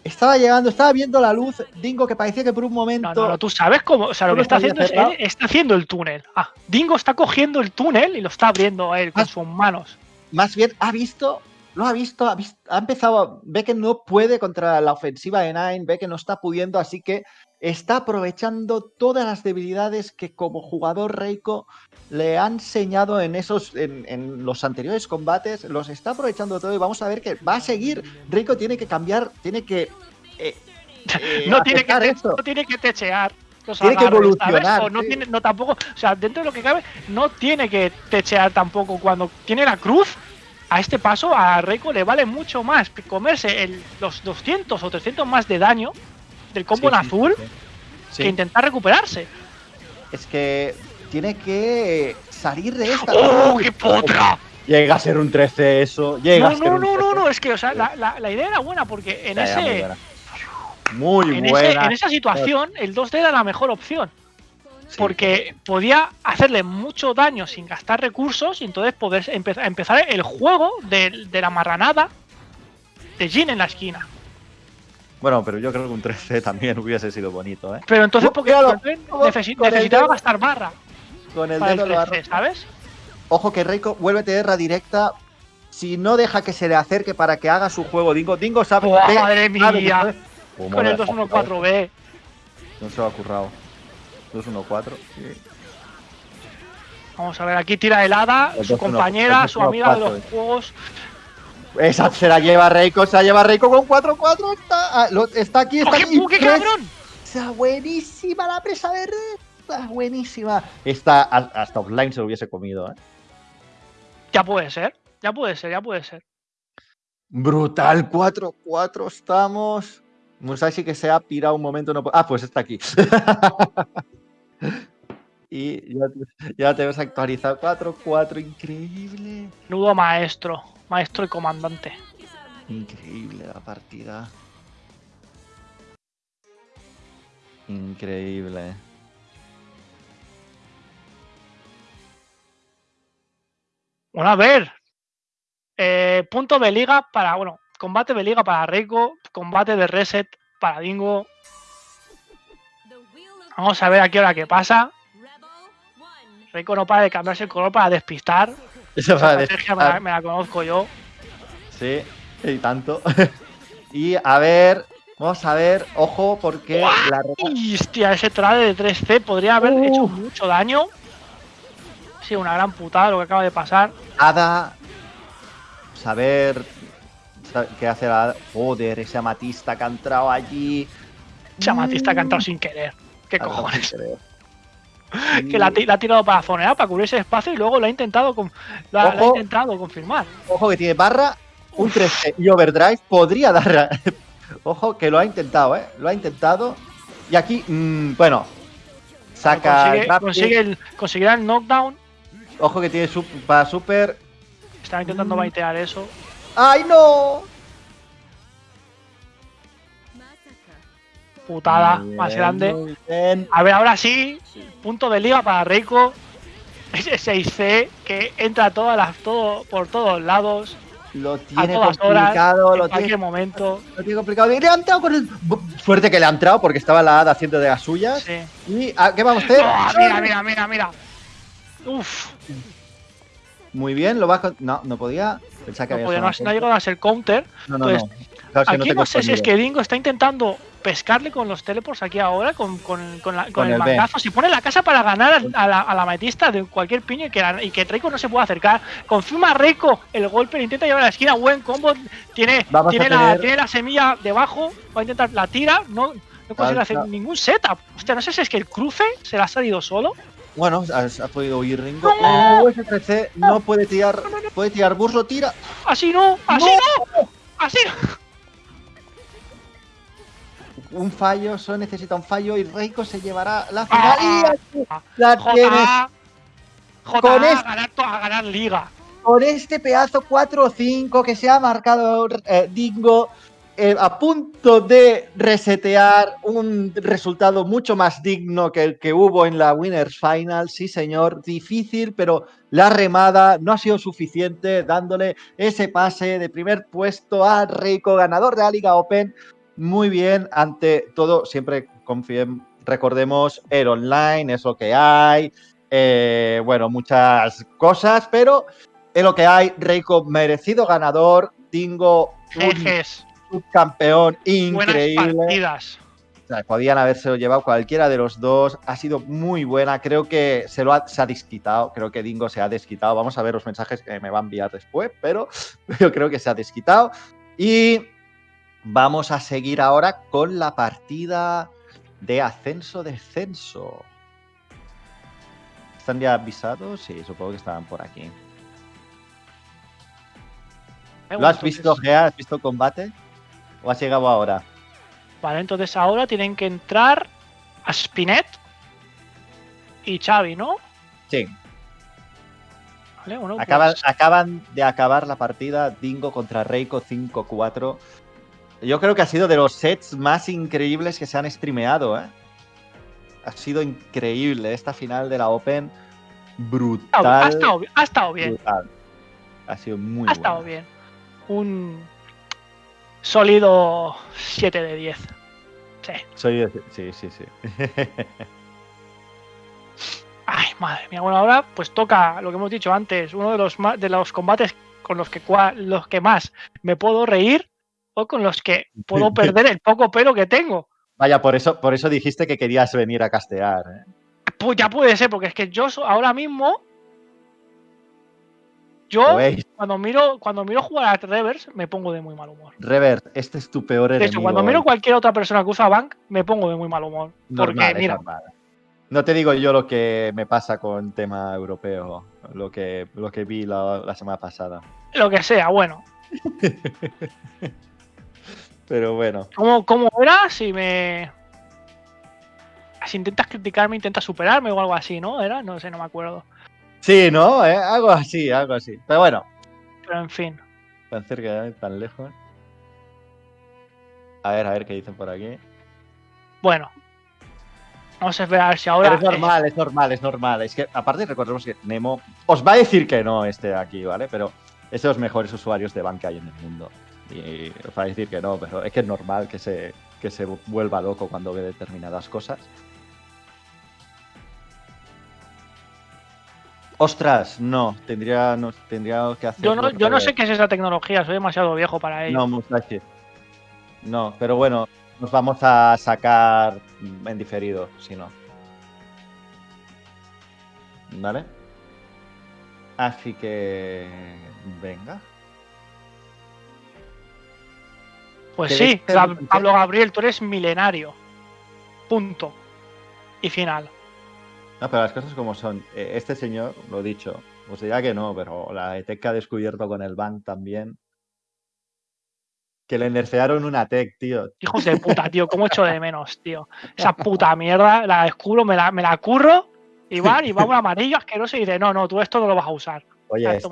estaba llegando, estaba viendo la luz. Dingo, que parecía que por un momento. No, no, no, tú sabes cómo. O sea, lo que está haciendo es. Él está haciendo el túnel. Ah, Dingo está cogiendo el túnel y lo está abriendo a él con Ah. sus manos. Más bien, ha visto. Lo ha visto, ha, vis- ha empezado. Ve que no puede contra la ofensiva de Nine. Ve que no está pudiendo. Así que está aprovechando todas las debilidades que como jugador Reiko le ha enseñado en esos en, en los anteriores combates, los está aprovechando todo y vamos a ver que va a seguir. Reiko tiene que cambiar, tiene que eh, eh, no, tiene que esto. no tiene que techear. los Tiene que evolucionar, O no sí. tiene, no tampoco, o sea, dentro de lo que cabe, no tiene que techear tampoco. Cuando tiene la cruz, a este paso a Reiko le vale mucho más comerse el- los 200 o 300 más de daño del combo Sí, en azul sí, sí. que intentar recuperarse. Es que tiene que salir de esta. ¡Oh, qué potra! Llega a ser un 13 eso. Llega No, a ser no, un no, 13. no, no, es que, o sea, la, la- la idea era buena porque en muy ese. buena. Muy En, ese- buena. en esa situación, el 2D era la mejor opción. Sí. Porque podía hacerle mucho daño sin gastar recursos y entonces poder empe- empezar el juego de, de la marranada de Jin en la esquina. Bueno, pero yo creo que un 13 <laughs> también hubiese sido bonito, ¿eh? Pero entonces, Oh, porque oh, con el necesitaba dedo. gastar barra Con el dedo lo ha 13, ¿sabes? Ojo que Reiko vuelve a tenerla directa. Si no deja que se le acerque para que haga su juego Dingo, Dingo sabe. ¡Buah, ve- madre mía! Con el ha currado. 214B. No se lo ha currado. 214. sí. Vamos a ver, aquí tira helada, El su 2-1, compañera, su amiga de 2-1-4, los juegos. Esa se la lleva Reiko, se la lleva Reiko con 4-4. Está, ah, está aquí, ¡Oh, está aquí. qué cabrón! Está buenísima la presa verde. Está buenísima. Esta hasta offline se lo hubiese comido, ¿eh? Ya puede ser, ya puede ser, ya puede ser. Brutal, 4-4 estamos. Musashi que se ha pirado un momento. No... Ah, pues está aquí. <laughs> y ya, te- ya te ves actualizado. 4-4, increíble. Nudo maestro, maestro y comandante. Increíble la partida. Increíble. Bueno, a ver. Eh, punto de liga para, bueno, combate de liga para Reiko, combate de reset para Dingo. Vamos a ver aquí ahora qué pasa. Reiko no para de cambiarse el color para despistar. <laughs> Esa va a estrategia me la, me la conozco yo. Sí, y tanto. <laughs> y a ver, vamos a ver, ojo, porque la reta- Y, hostia, ese trade de 3C podría haber hecho mucho daño. Sí, una gran putada lo que acaba de pasar. Ada, saber sa- qué hace la Hada. Joder, ese amatista que ha entrado allí. Chamatista que ha entrado sin querer. ¿Qué cojones? sin querer. <laughs> Que la, ha ti- la ha tirado para zonear, para cubrir ese espacio y luego lo ha intentado, con- lo ha, lo ha Ojo. intentado confirmar. Ojo que tiene barra, un 13 y overdrive podría dar. <laughs> Ojo que lo ha intentado, ¿eh? Lo ha intentado. Y aquí, mm, bueno, saca. Consigue, consigue el, conseguirá el knockdown. Ojo que tiene para super. Estaba intentando Mm. baitear eso. ¡Ay, no! Putada Muy más bien, grande. bien. A ver, ahora sí, punto de liga para Reiko. Ese 6C que entra todas las, todo, por todos lados, Lo a tiene todas horas, complicado, en lo cualquier tiene, momento. lo tiene complicado. Le ha entrado con el. Suerte que le ha entrado porque estaba la hada haciendo de las suyas. Sí. ¿Y a qué vamos a hacer? ¡Oh, mira, mira, mira, mira! Uf, Muy bien, lo va a. con- No, no podía. Pensaba que no, había podía, no, no ha llegado a ser counter. No, no, Pues, no. Claro, Aquí no sé si es que Dingo está intentando pescarle con los teleports aquí ahora, con, con, con, la- con Con el, mangazo. Si pone la casa para ganar a, a la, a la de cualquier piño y que, la- y que Reiko no se pueda acercar. Confirma Reiko el golpe, le intenta llevar a la esquina. Buen combo. Tiene, tiene, la, tener- tiene la semilla debajo. Va a intentar, la tira. No, no consigue hacer ningún setup. Hostia, no sé si es que el cruce se la ha salido solo. Bueno, ha, ha podido huir Ringo. ¡No! No puede tirar. Puede tirar Burs, lo tira. Así no, así no, así no. Un fallo, solo necesita un fallo y Reiko se llevará la final. Ah, y aquí la JA, tienes. Con a este- ganar, a ganar liga. Con este pedazo 4-5 que se ha marcado eh, Dingo. eh, a punto de resetear un resultado mucho más digno que el que hubo en la Winners Final. Sí, señor, difícil, pero la remada no ha sido suficiente, dándole ese pase de primer puesto a Reiko, ganador de la Liga Open. Muy bien, ante todo, siempre confíen, recordemos, el online es lo que hay. eh, bueno, muchas cosas, pero es lo que hay. Reiko, merecido ganador. Dingo, un subcampeón buenas increíble. partidas. O sea, podían haberse llevado cualquiera de los dos. Ha sido muy buena. Creo que se lo ha, se ha desquitado. Creo que Dingo se ha desquitado. Vamos a ver los mensajes que me va a enviar después, pero <laughs> yo creo que se ha desquitado. Y vamos a seguir ahora con la partida de ascenso-descenso. ¿Están ya avisados? Sí, supongo que estaban por aquí. ¿Lo has visto, Gea? ¿Has visto el combate? ¿O has llegado ahora? Vale, entonces ahora tienen que entrar a Spinet y Xavi, ¿no? Sí. Vale, bueno, Acaban, pues- acaban de acabar la partida Dingo contra Reiko 5-4. Yo creo que ha sido de los sets más increíbles que se han streameado, ¿eh? Ha sido increíble esta final de la Open. Brutal. ha, estado, ha estado bien. brutal. Ha sido muy Ha estado bien. Un sólido 7 de 10. Sí. Soy- sí, sí, sí. <laughs> Ay, madre mía. Bueno, ahora pues toca lo que hemos dicho antes, uno de los de los combates con los que los que más me puedo reír o con los que puedo <laughs> perder el poco pelo que tengo. Vaya, por eso, por eso dijiste que querías venir a castear. ¿eh? Pues ya puede ser, porque es que yo ahora mismo ¿Lo yo cuando miro cuando miro jugar a Reverse me pongo de muy mal humor. Rever, este es tu peor De enemigo. hecho, cuando miro hoy. cualquier otra persona que usa Bank, me pongo de muy mal humor. Porque, Normal, mira, normal. No te digo yo lo que me pasa con tema europeo, lo que, lo que vi la, la semana pasada. lo que sea, bueno. <laughs> Pero bueno, ¿Cómo, cómo era? Si me. Si intentas criticarme, intentas superarme o algo así, ¿no? Era, no sé, no me acuerdo. sí, ¿no? ¿Eh? Algo así, algo así. Pero bueno, Pero en fin. tan cerca, tan lejos. A ver, a ver qué dicen por aquí. Bueno. Vamos a esperar si ahora. Pero es normal, es normal, es normal. Es que, aparte, recordemos que Nemo os va a decir que no este de aquí, ¿vale? Pero es de los mejores usuarios de banca hay en el mundo. Y os va a decir que no, pero es que es normal que se, que se vuelva loco cuando ve determinadas cosas. Ostras, no, tendría, no, tendría que hacer. yo no, yo no sé qué es esa tecnología, soy demasiado viejo para ello. No, Musashi. No, pero bueno, nos vamos a sacar en diferido, si no. ¿Vale? Así que. Venga. Pues ¿queréis sí, Gab- Pablo Gabriel, tú eres milenario. Punto. Y final. No, pero las cosas como son. Eh, Este señor, lo dicho, os dirá que no, pero la ETEC que ha descubierto con el bank también. Que le nerfearon una tech, tío. Hijos de puta, <laughs> tío, cómo echo de menos, tío. Esa puta mierda, la descubro, me la, me la curro, y van, y va un amarillo asqueroso y dice, no, no, tú esto no lo vas a usar. Oye, esto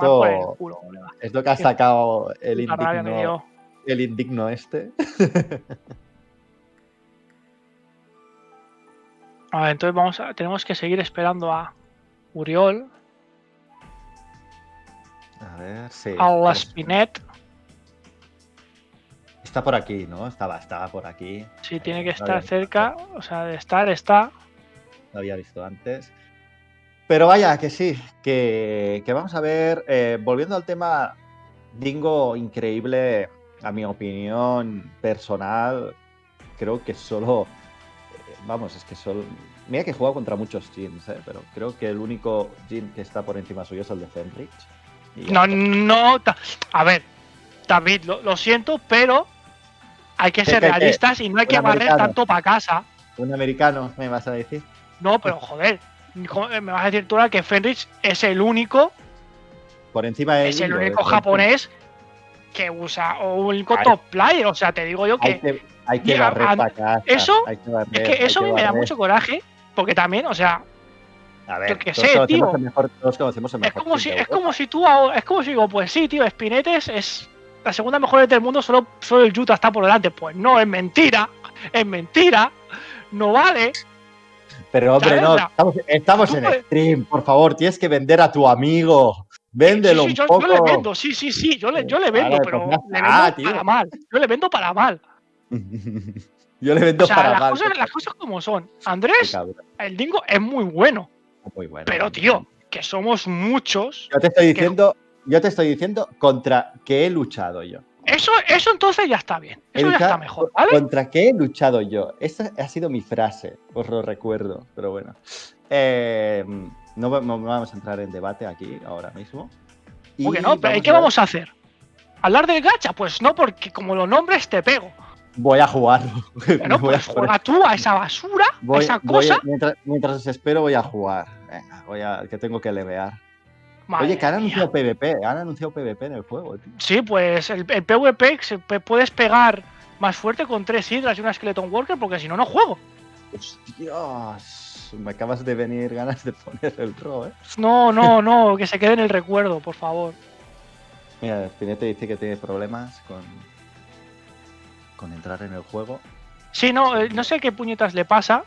culo, colega. es lo que ha sacado el indigno, dio. El indigno este. A <laughs> ver, entonces vamos a, tenemos que seguir esperando a Uriol, A ver, sí. a la. Spinet. Está por aquí, ¿no? Estaba, estaba por aquí. Si tiene que No estar cerca, o sea, de estar, está. Lo había visto antes. Pero vaya, que sí, que, que vamos a ver, eh, volviendo al tema, Dingo, increíble, a mi opinión personal, creo que solo, eh, vamos, es que solo, mira que he jugado contra muchos Jins, eh, pero creo que el único Jin que está por encima suyo es el de Fenrich. No, no. A ver, David, lo, lo siento, pero hay que ¿Qué, ser realistas y no hay que barrer americano. tanto para casa. Un americano, me vas a decir. No, pero joder, ¿cómo me vas a decir tú ahora que Fenrich es el único, Por encima de es el único japonés que usa o un único Ay. top player? O sea, te digo yo Hay que que, hay que Mira, barrer a- para casa. eso- hay que barrer, es que eso a mí me da mucho coraje, porque también, o sea, A ver, todos sé, conocemos tío. el mejor- todos conocemos el es como si es como si tú ahora- es como si digo, pues sí, tío, Spinetes es la segunda mejor del mundo, solo, solo el Utah está por delante. Pues no, es mentira, es mentira, no vale. Pero hombre, no, estamos, en puedes- stream, por favor, tienes que vender a tu amigo. Véndelo Sí, sí, un yo, poco. yo le vendo, sí, sí, sí, yo le, yo le vendo, pero le vendo tío. para mal. Yo le vendo para mal. <laughs> Yo le vendo O sea, para las mal. cosas, las cosas como son. Andrés, el dingo es muy bueno, muy bueno. pero tío, que somos muchos. Yo te estoy diciendo, yo te estoy diciendo contra que he luchado yo. Eso, eso entonces ya está bien. Eso ya está mejor, ¿vale? ¿Contra qué he luchado yo? Esa ha sido mi frase, os lo recuerdo, pero bueno. Eh, no, va- no vamos a entrar en debate aquí ahora mismo. Y ¿Por qué no? Pero ¿y vamos qué a- vamos a hacer? ¿Hablar del gacha? Pues no, porque como lo nombres te pego. Voy a jugarlo. Pero <laughs> Voy a jugar. juega tú a esa basura, a esa cosa. mientras, mientras os espero, voy a jugar. Venga, voy a, que tengo que levear. Madre Oye, que han mía. anunciado PvP. Han anunciado PvP en el juego, tío. Sí, pues el, el PvP se puedes pegar más fuerte con tres hidras y una Skeleton Worker, porque si no, no juego. Dios, me acabas de venir ganas de poner el ro, ¿eh? No, no, no, que se quede en el recuerdo, por favor. Mira, Spinete dice que tiene problemas con, con entrar en el juego. Sí, no, eh, no sé qué puñetas le pasa.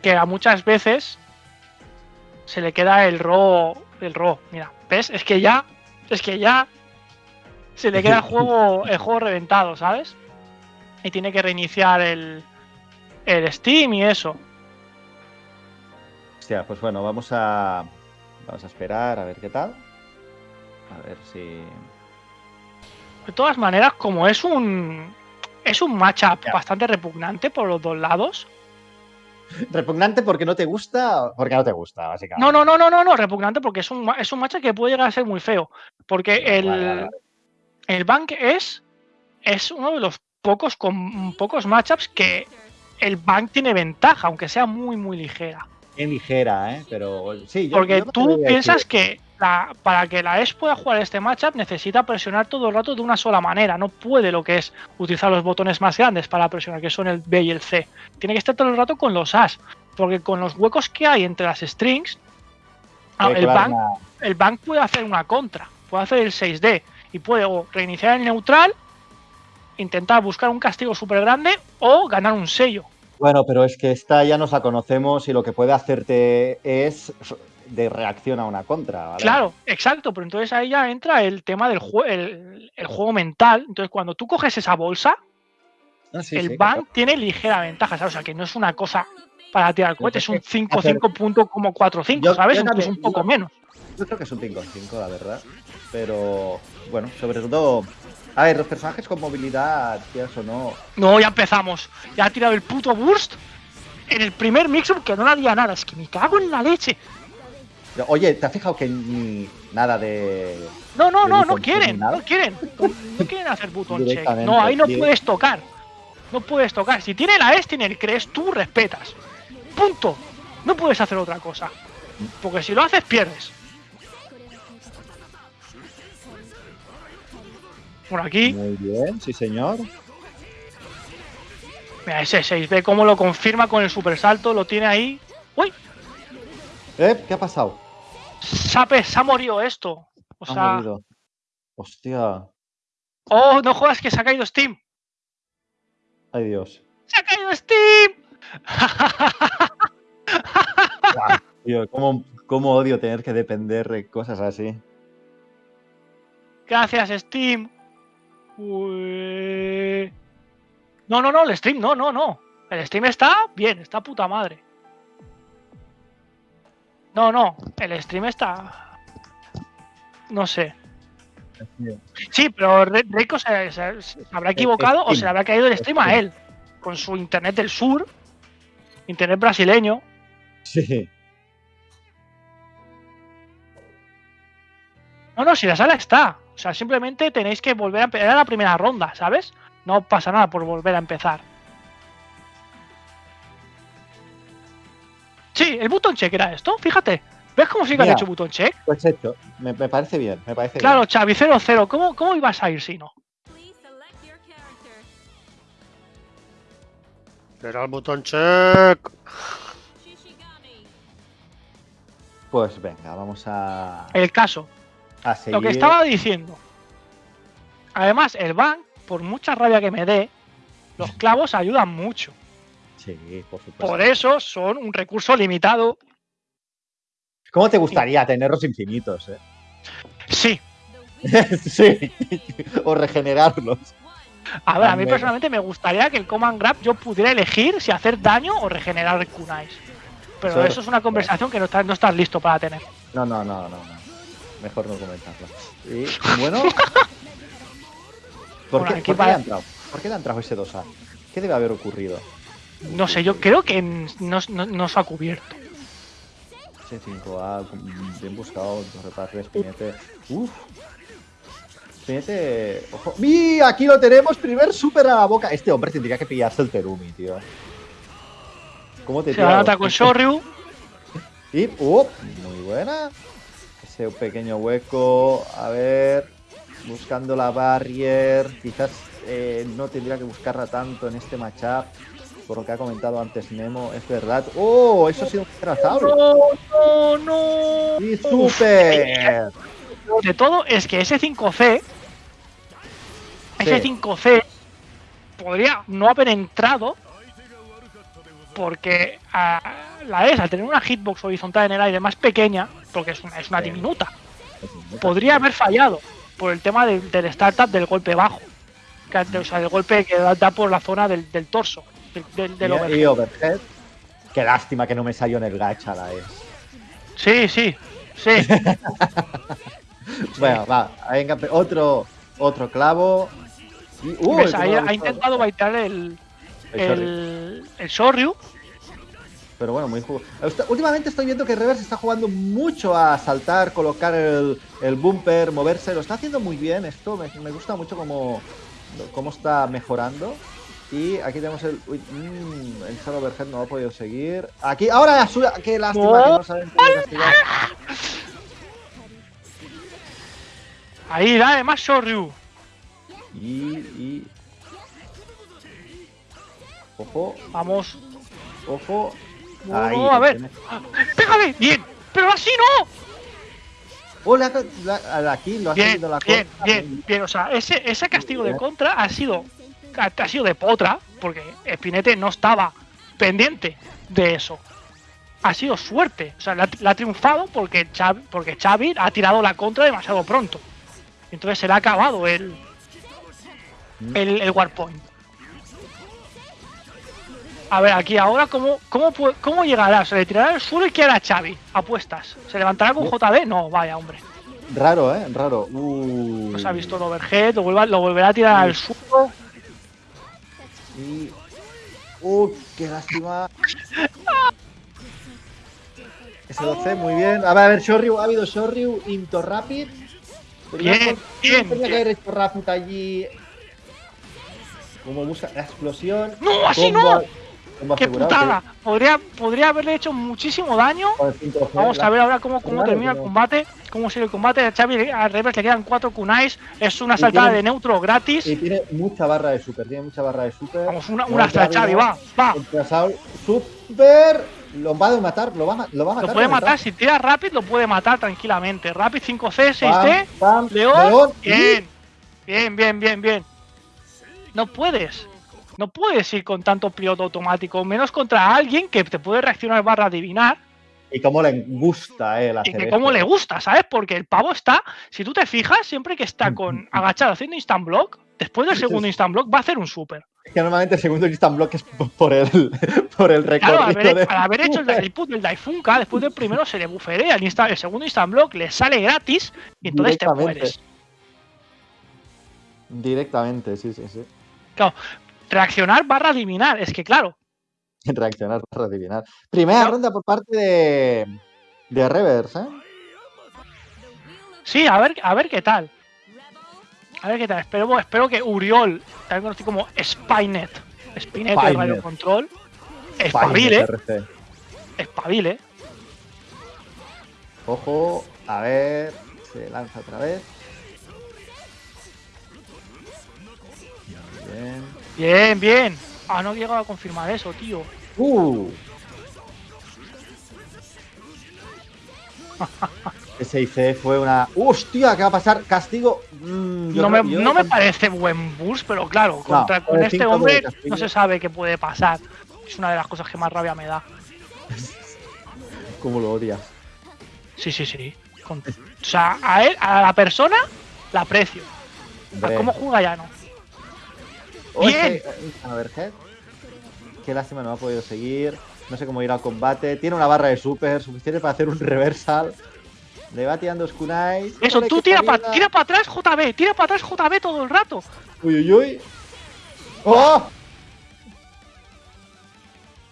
Que a muchas veces se le queda el ro. El ro. Mira, ¿ves? Es que ya. Es que ya. Se le queda el juego. <laughs> El juego reventado, ¿sabes? Y tiene que reiniciar el. El Steam y eso. Hostia, pues bueno, vamos a. Vamos a esperar a ver qué tal. A ver si. De todas maneras, como es un. Es un matchup bastante repugnante por los dos lados. Repugnante porque no te gusta. Porque no te gusta, básicamente. No, no, no, no, no, no, repugnante porque es un, es un matchup que puede llegar a ser muy feo. Porque Vale, el, vale, vale. el Bank es, es uno de los pocos, con pocos matchups que el Bank tiene ventaja, aunque sea muy, muy ligera. Bien ligera, ¿eh? Pero sí, yo- Porque yo tú piensas decir- que la- para que la ES pueda jugar este matchup necesita presionar todo el rato de una sola manera. No puede lo que es utilizar los botones más grandes para presionar, que son el B y el C. Tiene que estar todo el rato con los As. Porque con los huecos que hay entre las strings, ah, el Bank el bank puede hacer una contra, puede hacer el 6D y puede o reiniciar el neutral, intentar buscar un castigo súper grande o ganar un sello. Bueno, pero es que esta ya nos la conocemos y lo que puede hacerte es de reacción a una contra, ¿vale? Claro, exacto, pero entonces ahí ya entra el tema del jue- el, el juego mental. Entonces cuando tú coges esa bolsa, Ah, sí, el sí, bank tiene ligera ventaja, ¿sabes? O sea, que no es una cosa para tirar cohetes, es un Hacer- 5-5.45, Yo- ¿sabes? yo Incluso también- un poco yo- menos. Yo creo que es un 5-5, la verdad. Pero bueno, sobre todo. A ver, los personajes con movilidad, quieras o no. No, ya empezamos. Ya ha tirado el puto burst en el primer mix-up que no le haría nada. Es que me cago en la leche. Pero, Oye, ¿te has fijado que ni nada de. No, no, de no, no quieren, no quieren. No quieren hacer button check. No, ahí no puedes tocar. No puedes tocar. Si tiene la S, tiene el CRES, tú respetas. Punto. No puedes hacer otra cosa. Porque si lo haces, pierdes. Por aquí, Muy bien, sí, señor. mira, ese 6 ve cómo lo confirma con el super salto, lo tiene ahí. ¡Uy! ¿Eh? ¿Qué ha pasado? Sape, se ha morido esto. O Ha sea, morido. Hostia. oh, no jodas que se ha caído Steam. Ay, Dios. ¡Se ha caído Steam! Tío, ¿cómo, cómo odio tener que depender de cosas así. Gracias, Steam. Ué. No, no, no, el stream, no, no, no. El stream está bien, está puta madre. No, no, el stream está. No sé. Sí, pero se, se- se habrá equivocado o se le habrá caído el stream a él. Con su internet del sur, internet brasileño. Sí. No, no, si la sala está. O sea, simplemente tenéis que volver a empezar la primera ronda, ¿sabes? No pasa nada por volver a empezar. Sí, el button check era esto, fíjate. ¿Ves cómo sí que Mira. hecho button check? Pues hecho. Me, me parece bien, me parece Claro, Xavi 0-0. ¿Cómo, ¿Cómo ibas a ir si no? Era el botón check. Shishigami. bien. Pues venga, vamos a, El caso. A seguir. Lo que estaba diciendo. Además, el bank, por mucha rabia que me dé, los <laughs> clavos ayudan mucho. Sí, por supuesto. Por eso son un recurso limitado. ¿Cómo te gustaría tenerlos infinitos, eh? Sí. <laughs> Sí. o regenerarlos. A ver, a mí personalmente me gustaría que el Command Grab yo pudiera elegir si hacer daño o regenerar kunais. Pero Eso- eso es una conversación que no estás, no estás listo para tener. No, no, no, no, no. Mejor no comentarlo. Y bueno. ¿Por, Bueno, qué, por qué le va- ha entrado? ¿Por qué le ha entrado ese 2A? ¿Qué debe haber ocurrido? No sé, yo creo que no, no, no se ha cubierto. Ese 5A, mm, bien buscado, dos repases, Spinete. Uf. Spinete. Ojo. ¡Mi! Aquí lo tenemos, primer super a la boca. Este hombre tendría que pillarse el Terumi, tío. ¿Cómo te Se va a tira atacar los con? Shoryu. <laughs> Y, ¡uh! Muy buena. Ese pequeño hueco. A ver. Buscando la barrier. Quizás eh, no tendría que buscarla tanto en este matchup. Por lo que ha comentado antes Nemo. Es verdad. ¡Oh! Eso ha sido un trazable. No, no, no. ¡Y super! De todo es que ese 5C, ese Sí. 5C podría no haber entrado porque ah, la ES, al tener una hitbox horizontal en el aire más pequeña, porque es una, es una diminuta, podría haber fallado por el tema del, del startup del golpe bajo. que- O sea, del golpe que da, da por la zona del, del torso, del, del, del Y- overhead. y overhead. Qué lástima que no me salió en el gacha la es. Sí, sí, sí. <laughs> Bueno, va, venga, otro, otro clavo. Le ha intentado baitar el, El el, Shoryu. Pero bueno, muy jugo. Últimamente estoy viendo que Reverse está jugando mucho a saltar, colocar el, el bumper, moverse. Lo está haciendo muy bien esto. Me, me gusta mucho cómo, cómo está mejorando. Y aquí tenemos el. Uy, mm, el solo overhead no ha podido seguir. Aquí, ahora la suya. Qué lástima que no saben castigar. Ahí, dale, más Shoryu. Y, y. Ojo, Vamos. ojo. No, Ahí, no, a ver. tiene- ¡Pégale! ¡Bien! ¡Pero así no! Oh, la- la- aquí lo ha Bien, la bien, contra. bien, bien. O sea, ese, ese castigo de contra ha sido, ha, ha sido de potra, porque Spinete no estaba pendiente de eso. Ha sido suerte. O sea, la, la ha triunfado porque Xavi, porque Xavi ha tirado la contra demasiado pronto. Entonces se le ha acabado el, Mm. el, el Warpoint. A ver, aquí ahora, ¿cómo, cómo, cómo llegará? ¿Se le tirará el suelo y qué hará Xavi? Apuestas. ¿Se levantará con JD? No, vaya, hombre. Raro, ¿eh? Raro. Uh. No se ha visto el overhead, lo, vuelva- lo volverá a tirar al suelo. Y. ¡Uh! ¡Qué lástima! Ese 12, muy bien. A ver, a ver, Shoryu, ha habido Shoryu, Into Rapid. Bien, bien, Tenía que haber hecho Rapid allí. Como busca la explosión. ¡No, así Combo- no! ¡Qué putada! Podría, podría haberle hecho muchísimo daño. sí, con el 5G, Vamos a ver ahora cómo, cómo Claro, termina el combate, cómo sigue el combate. A Xavi al revés le quedan cuatro kunais. Es una saltada tiene- de neutro gratis. Y tiene mucha barra de super, tiene mucha barra de super. Vamos, una, una hasta Xavi, va, va. Super. Lo va a matar, lo va lo va a matar. Lo puede el matar, si tira Rapid lo puede matar tranquilamente. Rapid 5C, 6D, Pam, pam, León. Bien, bien, bien, bien, bien. No puedes. No puedes ir con tanto piloto automático, menos contra alguien que te puede reaccionar barra adivinar Y cómo le gusta eh, el y que como le gusta, ¿sabes? Porque el pavo está, si tú te fijas, siempre que está con agachado haciendo instant block, después del segundo instant block va a hacer un super. Es que normalmente el segundo instant block es por- el, <laughs> por el Claro, recorrido al haber, de... al haber hecho el, el put del Daifunka, después del primero se le buferea, el, insta- el segundo instant block le sale gratis y entonces te mueres. Directamente, sí, sí, sí. Reaccionar barra adivinar, es que claro, <laughs> Reaccionar para adivinar. Primera No. ronda por parte de, de Reverse, ¿eh? sí, a ver, a ver qué tal. A ver qué tal. Espero, espero que Uriol, también conocido como Spynet, Spynet de. Radio Control, espabile, espabile. Ojo, a ver, se lanza otra vez. Muy bien. Bien, bien. Ah, no he llegado a confirmar eso, tío. Uh. Ese IC fue una. ¡Hostia! ¿Qué va a pasar? Castigo. Mm, No me, no me parece buen boost, pero claro, contra, con con este hombre no se sabe qué puede pasar. Es una de las cosas que más rabia me da. ¿Cómo lo odias? Sí, sí, sí. Con- o sea, a él, a la persona, la aprecio. A cómo juega ya no. Bien. ese- a ver, Head. Qué lástima, no ha podido seguir. No sé cómo ir al combate. Tiene una barra de super suficiente para hacer un reversal. Le va tirando Skunai. Eso, tú tira para tira pa atrás JB, tira para atrás JB todo el rato. Uy, uy, uy. ¡Oh!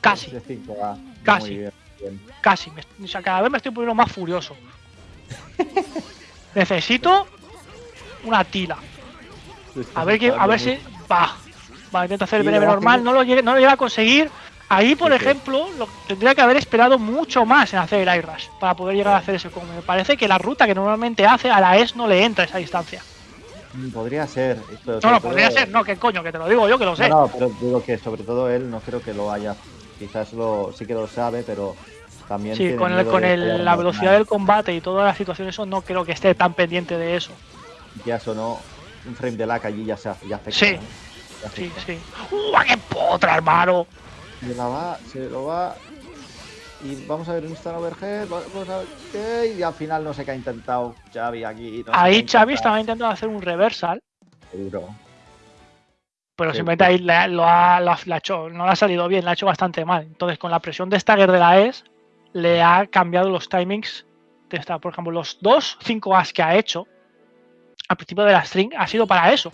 Casi, De 5 va. Casi. Muy bien, bien. casi. o sea, cada vez me estoy poniendo más furioso. Necesito una tila. A ver, que, a ver si. Va. Va, intenta hacer el BNB normal, no lo, llegue- no lo llega a conseguir. Ahí, por ejemplo, lo, tendría que haber esperado mucho más en hacer el iRush para poder llegar a hacer ese combo. Me parece que la ruta que normalmente hace a la ES no le entra a esa distancia. Mm, Podría ser. No, no, podría todo- ser, no, que coño, que te lo digo yo que lo sé. No, no, pero digo que sobre todo él no creo que lo haya. Quizás lo, sí que lo sabe, pero también. Sí, con, el, con el- la velocidad del combate y todas las situaciones, eso no creo que esté tan pendiente de eso. Ya sonó un frame de lag allí, ya se hace. Ya afecta, Sí. ¿eh? Sí, sí. ¡Uh, qué potra, hermano! Se la va, se lo va. Y vamos a ver un instant overhead. Vamos a ver. Y al final no sé qué ha intentado Xavi aquí. no Ahí Xavi estaba intentando hacer un reversal, Seguro. pero simplemente ahí le ha- lo ha, lo ha- hecho, no le ha salido bien, le ha hecho bastante mal. Entonces, con la presión de Stagger de la ES, le ha cambiado los timings de esta. Por ejemplo, los dos 5 As que ha hecho al principio de la string ha sido para eso.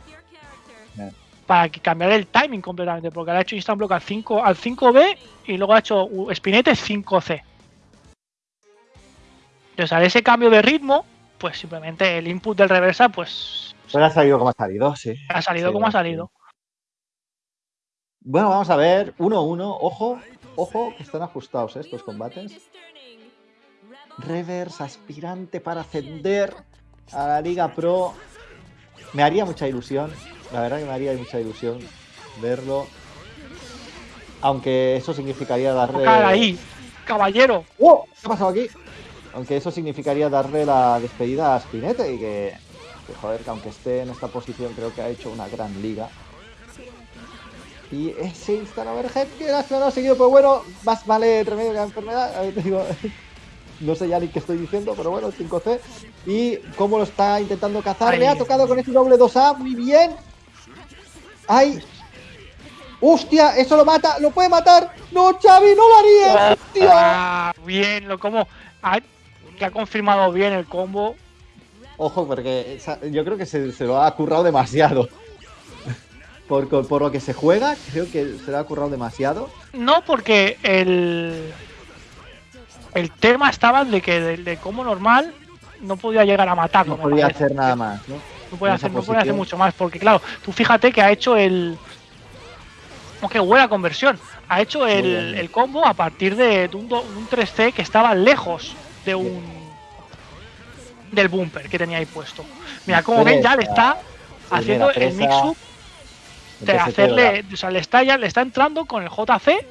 Para que cambiar el timing completamente, porque le ha hecho instant block al 5 al 5B y luego ha hecho espinete 5C. Entonces, al ese cambio de ritmo, pues simplemente el input del reversa, pues Pues ha salido como ha salido, sí. ha salido Sí, como ha salido. Bueno, vamos a ver. 1-1. Ojo, ojo, que están ajustados ¿eh? estos combates. Reverse, aspirante para ascender a la Liga Pro. Me haría mucha ilusión. La verdad que me haría mucha ilusión verlo. Aunque eso significaría darle. Ahí, caballero. ¡Oh! ¿Qué ha pasado aquí? Aunque eso significaría darle la despedida a Spinete y que, que, joder, que aunque esté en esta posición, creo que ha hecho una gran liga. Y ese instant overhead que lástima no ha seguido, pero bueno, más vale remedio que la enfermedad. A ver, te digo, <laughs> no sé ya ni qué estoy diciendo, pero bueno, 5C. Y cómo lo está intentando cazar. Le ha tocado con ese doble 2A, muy bien. ¡Ay! ¡Hostia! ¡Eso lo mata! ¡Lo puede matar! ¡No, Xavi! ¡No lo haría! ¡Hostia! Ah, bien, lo como ha, que ha confirmado bien el combo. Ojo, porque yo creo que se, se lo ha currado demasiado. Por, por lo que se juega, creo que se lo ha currado demasiado. No, porque el el tema estaba de que de, de combo normal no podía llegar a matarlo. No podía hacer nada más, ¿no? No puede hacer, no puede hacer mucho más, porque claro, tú fíjate que ha hecho el. Que buena conversión. Ha hecho el, el combo a partir de, de un, do- un 3C que estaba lejos de un. del bumper que tenía ahí puesto. Mira, como ven, ya le está haciendo el mix-up de hacerle. O sea, le está, ya, le está entrando con el JC.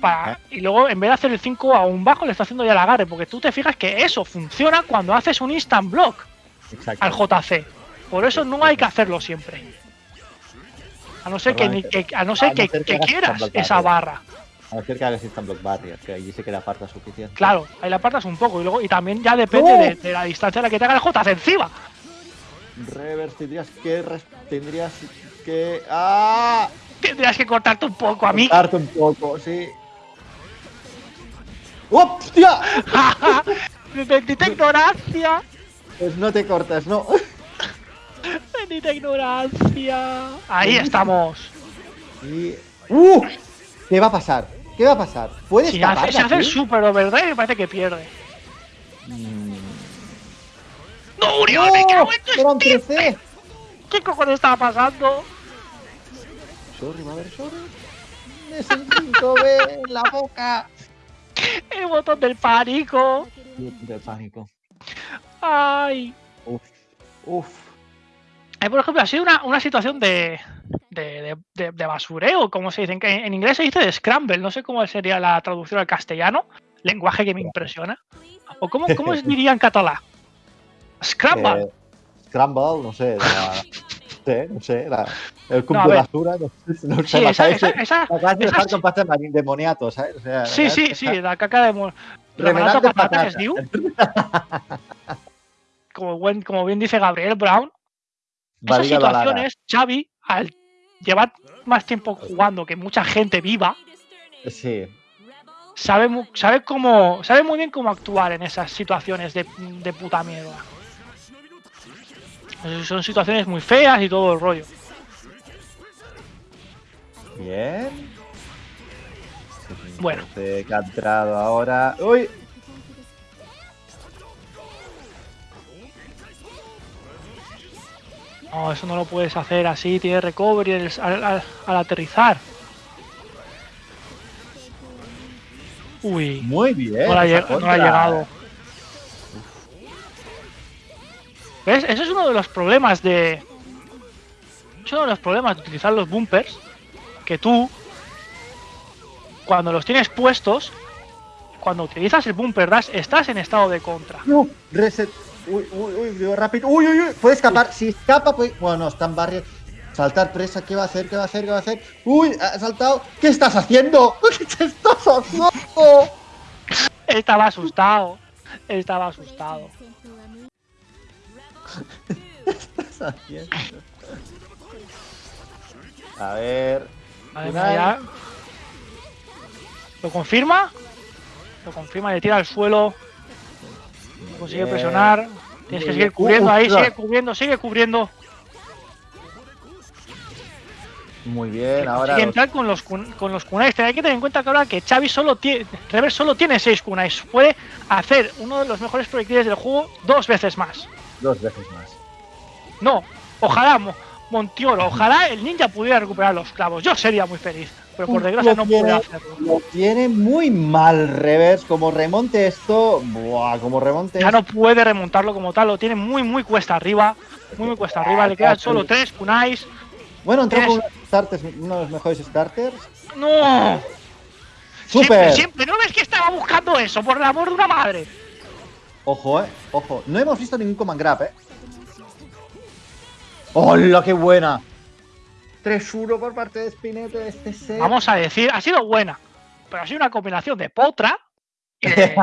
Para, y luego, en vez de hacer el 5 a un bajo, le está haciendo ya el agarre. Porque tú te fijas que eso funciona cuando haces un instant block al JC. Por eso no hay que hacerlo siempre. A no ser que, a no ser A no que, ser que que hagas quieras esa barra. A no ser que hagas instant block barrier, que allí sí que le aparta suficiente. Claro, ahí la apartas un poco y luego y también ya depende de, de la distancia a la que te haga el JC encima. Reverse, tendrías que. Tendrías que. ¡Ah! Tendrías que cortarte un poco a mí. Cortarte un poco, sí. ¡Hostia! <laughs> Bendita ignorancia. Pues no te cortas, ¿no? Bendita ignorancia. Ahí estamos. Y. ¡Uh! ¿Qué va a pasar? ¿Qué va a pasar? ¿Puedes Si hace, si hace el super overdrive, me parece que pierde. Mm. ¡No, Uriol! ¡Me cago en tu ¡Era un Steve! 13! ¿Qué cojones estaba pasando? Sorry, haber sorry. Es el 5B en la boca. El botón del pánico. De pánico. Ay. Uf. Uf. Eh, por ejemplo, ha sido una, una situación de, de, de- de- de basureo, como se dice. En, en inglés se dice de scramble, no sé cómo sería la traducción al castellano, lenguaje que me impresiona. ¿O cómo, cómo <laughs> diría en catalán? Scramble. Eh, Scramble, no sé. La, no sé, no sé. La, el cubo No, de basura. No, sé, no sé. sí, me esa, esa, de- esa- me acabas de dejar sí. con pasta marín demoniato, ¿sabes? O sea, sí, sí, sí, la caca de... mo- Remenante remenante patata, es patata. <laughs> diu. Como, buen- como bien dice Gabriel Brown, esas situaciones, Xavi, al llevar más tiempo jugando que mucha gente viva, Sí. sabe, sabe, cómo, sabe muy bien cómo actuar en esas situaciones de, de puta mierda. Son situaciones muy feas y todo el rollo. Bien. Bueno. Este que ha entrado ahora. ¡Uy! No, eso no lo puedes hacer así, tiene recovery al, al- al aterrizar. Uy, Muy bien. no, le ha, lleg- no llegado. ¿Ves? Ese es uno de los problemas de. Es uno de los problemas de utilizar los bumpers. Que tú, cuando los tienes puestos, cuando utilizas el bumper dash, estás en estado de contra. No, reset. Uy, uy, uy, rápido. Uy, uy, uy. Puede escapar. Si escapa, pues. Bueno, está en barrio. Saltar presa. ¿Qué va a hacer? ¿Qué va a hacer? ¿Qué va a hacer? Uy, ha saltado. ¿Qué estás haciendo? <laughs> ¿Qué estás haciendo? Estaba asustado. Estaba asustado. ¿Qué estás haciendo? A ver. Ya. Lo confirma. Lo confirma, le tira al suelo. Consigue Bien. presionar. Tienes que seguir cubriendo ahí, sigue cubriendo, sigue cubriendo. Muy bien, ahora. Consigue entrar con los, con los kunais. Hay que tener en cuenta que ahora que Xavi solo tiene. Rever solo tiene 6 kunais. Puede hacer uno de los mejores proyectiles del juego dos veces más. Dos veces más. No, ojalá Mo- Montioro, ojalá el ninja pudiera recuperar los clavos. Yo sería muy feliz. Pero por desgracia no puede hacerlo. Lo tiene muy mal, Revers. Como remonte esto. Buah, como remonte. Ya no puede remontarlo como tal, lo tiene muy, muy cuesta arriba. Muy, muy cuesta arriba. Le quedan solo tres kunais. Bueno, entró con starters, uno de los mejores starters. ¡No! Siempre, ¡Súper! siempre. ¿No ves que estaba buscando eso? Por el amor de una madre. Ojo, eh. Ojo. No hemos visto ningún command grab, eh. ¡Hola, qué buena! 3-1 por parte de Spinete de este set. Vamos a decir, ha sido buena. Pero ha sido una combinación de potra <laughs> y de,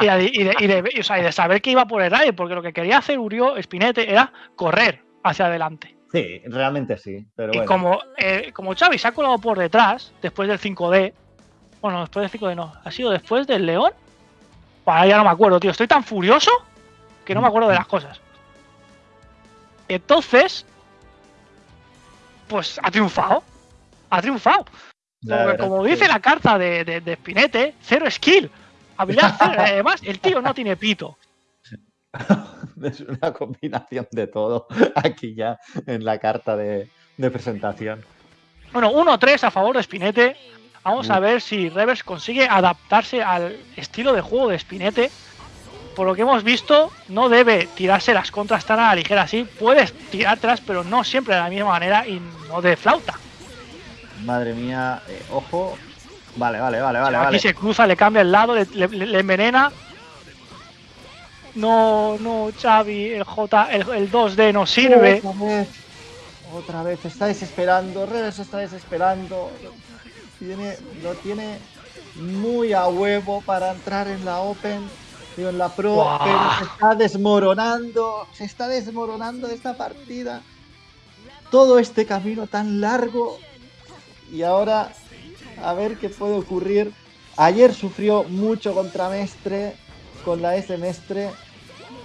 y de, y de- y de- o sea, y de saber que iba por el aire. Porque lo que quería hacer Urió Spinete era correr hacia adelante. Sí, realmente sí. Pero Y bueno. como, eh, como Xavi se ha colado por detrás, después del 5D, bueno, después del 5D no, ha sido después del León. Para ya no me acuerdo, tío. Estoy tan furioso que no me acuerdo de las cosas. Entonces, pues ha triunfado. Ha triunfado. Porque como dice la carta de, de, de Spinete, cero skill. Habilidad <laughs> cero. Además, el tío no tiene pito. <laughs> es una combinación de todo aquí ya en la carta de, de presentación. Bueno, 1-3 a favor de Spinete. Vamos a ver si Revers consigue adaptarse al estilo de juego de Spinete. Por lo que hemos visto, no debe tirarse las contras tan a la ligera así. Puedes tirártelas, pero no siempre de la misma manera y no de flauta. Madre mía, eh, ojo. Vale, vale, vale, vale, Aquí vale. se cruza, le cambia el lado, le, le- le envenena. No, no, Xavi, el J, el, el 2D no sirve. Otra vez. Otra vez, está desesperando. Reves está desesperando. Tiene, lo tiene muy a huevo para entrar en la Open. Digo, en la Pro, Buah. pero se está desmoronando. Se está desmoronando esta partida. Todo este camino tan largo. Y ahora, a ver qué puede ocurrir. Ayer sufrió mucho contra Mestre, con la S Mestre.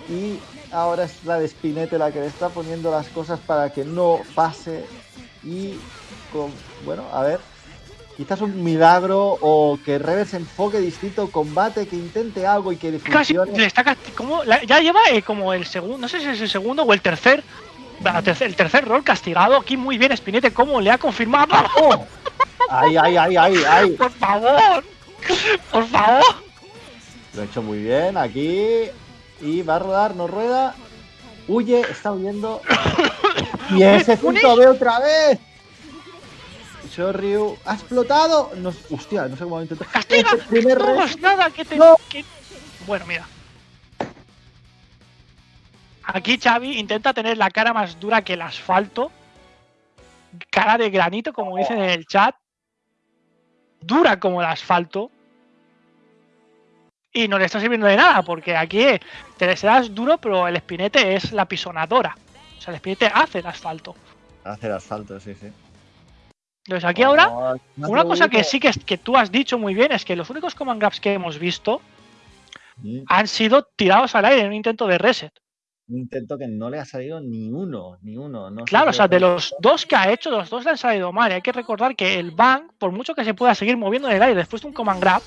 Y ahora es la de Spinete la que le está poniendo las cosas para que no pase. Y con, bueno, a ver. Quizás un milagro o que Rever se enfoque distinto combate, que intente algo y que le Casi le está como la- ya lleva eh, como el segundo, no sé si es el segundo o el tercer, el tercer rol castigado. Aquí muy bien Spinete, como le ha confirmado. ¡Oh! <laughs> ¡Ay, ay, ay, ay, ay! Por favor, por favor. Lo ha hecho muy bien aquí. Y va a rodar, no rueda. Huye, está huyendo. <coughs> Y ese punto B otra vez. Shoryu ha explotado. No, hostia, no sé cómo lo intentó. Castiga. Primer No res- nada que te. No. que- Bueno, mira. Aquí Xavi intenta tener la cara más dura que el asfalto. Cara de granito, como dicen en el chat. Dura como el asfalto. Y no le está sirviendo de nada, porque aquí te serás duro, pero el espinete es la pisonadora. O sea, el espinete hace el asfalto. Hacer asfalto, sí, sí. Entonces aquí ahora, más una cosa que sí que, que tú has dicho muy bien es que los únicos command grabs que hemos visto Mm, han sido tirados al aire en un intento de reset. Un intento que no le ha salido ni uno, ni uno. No Claro, o sea, de los dos que ha hecho, los dos le han salido mal. Y hay que recordar que el Bang, por mucho que se pueda seguir moviendo en el aire después de un command grab,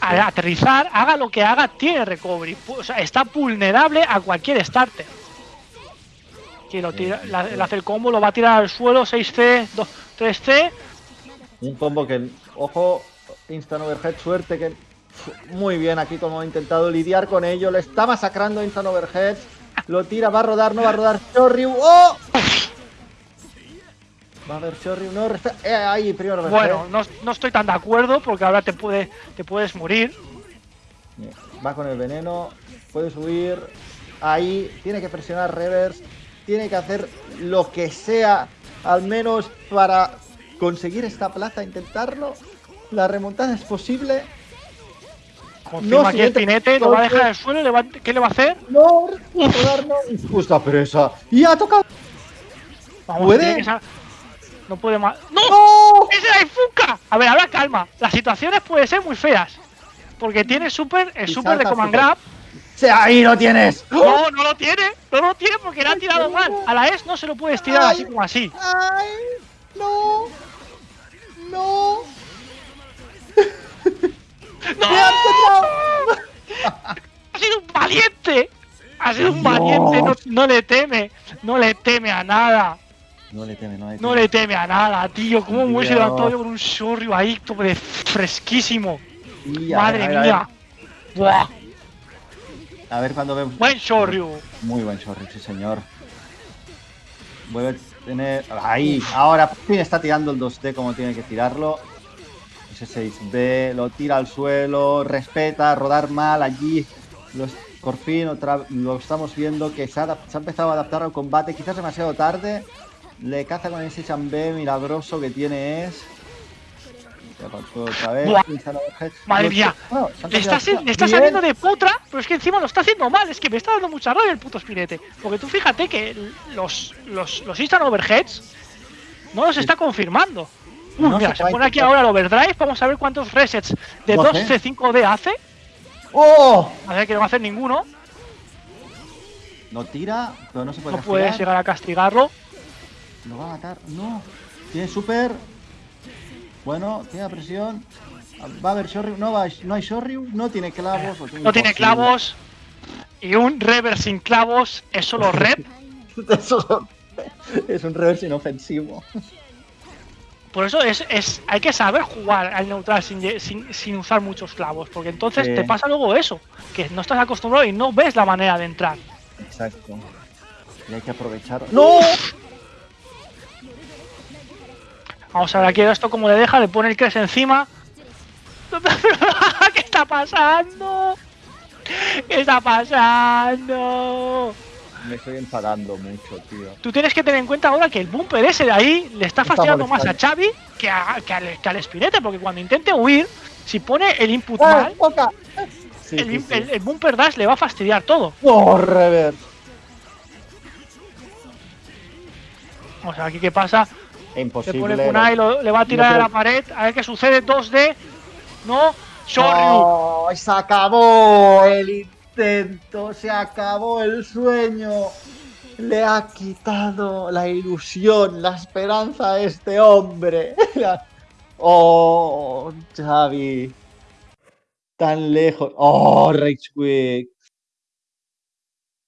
al aterrizar, haga lo que haga, tiene recovery. O sea, está vulnerable a cualquier starter. Que lo tira, la- le hace el combo, lo va a tirar al suelo, 6C, 2, 3C. Un combo que, ojo, instant overhead, suerte que muy bien aquí como ha intentado lidiar con ello, le está masacrando instant overhead, lo tira, va a rodar, no va a rodar, Shoryu, ¡oh! Va a haber Shoryu, no, eh, ahí, primero overhead. Bueno, no, no estoy tan de acuerdo porque ahora te, puede, te puedes morir. Va con el veneno, puede subir, ahí, tiene que presionar reverse, tiene que hacer lo que sea, al menos para conseguir esta plaza, intentarlo. La remontada es posible. Confirma No, aquí el pinete, lo va a dejar en el suelo. le va- ¿Qué le va a hacer? No, no. Justa presa. Y ha tocado. Vamos, ¿Puede? No puede más. ¡No! ¡No! ¡Es la Ifuka! A ver, ahora calma. Las situaciones pueden ser muy feas. Porque tiene super, el super de Command. Grab. ¡Se ahí lo tienes! No, no lo tiene. No lo tiene porque le ha tirado mal. A la S no se lo puedes tirar Ay. así como así. ¡Ay! ¡No! ¡No! ¡No! ¡Me ha sido un valiente! Ha sido un valiente. No, no le teme. No le teme a nada. No le teme, no le teme. No le teme a nada, tío. ¿Cómo me hubiese levantado yo con un shoryu ahí, todo de fresquísimo? Y a Madre ver, a ver, mía. Buah. A ver cuando vemos. Buen shoryu. Muy buen shorty, sí señor. Vuelve a tener. Ahí, ahora por fin está tirando el 2D como tiene que tirarlo. Ese 6D, lo tira al suelo, respeta, rodar mal allí. Lo es- por fin otra, lo estamos viendo que se ha, se ha empezado a adaptar al combate, quizás demasiado tarde. Le caza con ese chambé milagroso que tiene es. Otra vez. Madre mía. Bueno, Le está, cambiado- se- le está Bien. saliendo de putra, pero es que encima lo está haciendo mal. Es que me está dando mucha rabia el puto espinete. Porque tú fíjate que los, los, los instant overheads no los está confirmando. Uh, No mira, se pone aquí ahora el overdrive. Vamos a ver cuántos resets de 12. 2C5D hace. ¡Oh! A ver que no va a hacer ninguno. No tira, pero no se puede No puedes llegar a castigarlo. Lo va a matar. No. Tiene super. Bueno, tiene presión. Va a haber Shoryu. No, va, no hay Shoryu. No tiene clavos. No tiene clavos. Y un reverse sin clavos es solo rep. <laughs> Es un reverse inofensivo. Por eso es, es, hay que saber jugar al neutral sin, sin, sin usar muchos clavos, porque entonces Sí. te pasa luego eso, que no estás acostumbrado y no ves la manera de entrar. Exacto. Y hay que aprovechar. ¡No! Vamos a ver aquí esto como le deja, le pone el Cres encima. <laughs> ¿Qué está pasando? ¿Qué está pasando? Me estoy enfadando mucho, tío. Tú tienes que tener en cuenta ahora que el bumper ese de ahí le está Está fastidiando más a. Xavi que, a- que al, que al Espinete, porque cuando intente huir, si pone el input ¡Ah, mal, toca! Sí, el, sí, im- sí. el- el bumper dash le va a fastidiar todo. ¡Oh, reverse! Vamos a ver aquí qué pasa. Se Imposible. pone Kunai, lo- le va a tirar No, a la pared, a ver qué sucede. 2D. No. Shoryu. ¡Oh, se acabó el intento, se acabó el sueño. Le ha quitado la ilusión, la esperanza a este hombre. <laughs> Oh, Xavi. Tan lejos. Oh, Rage Quick.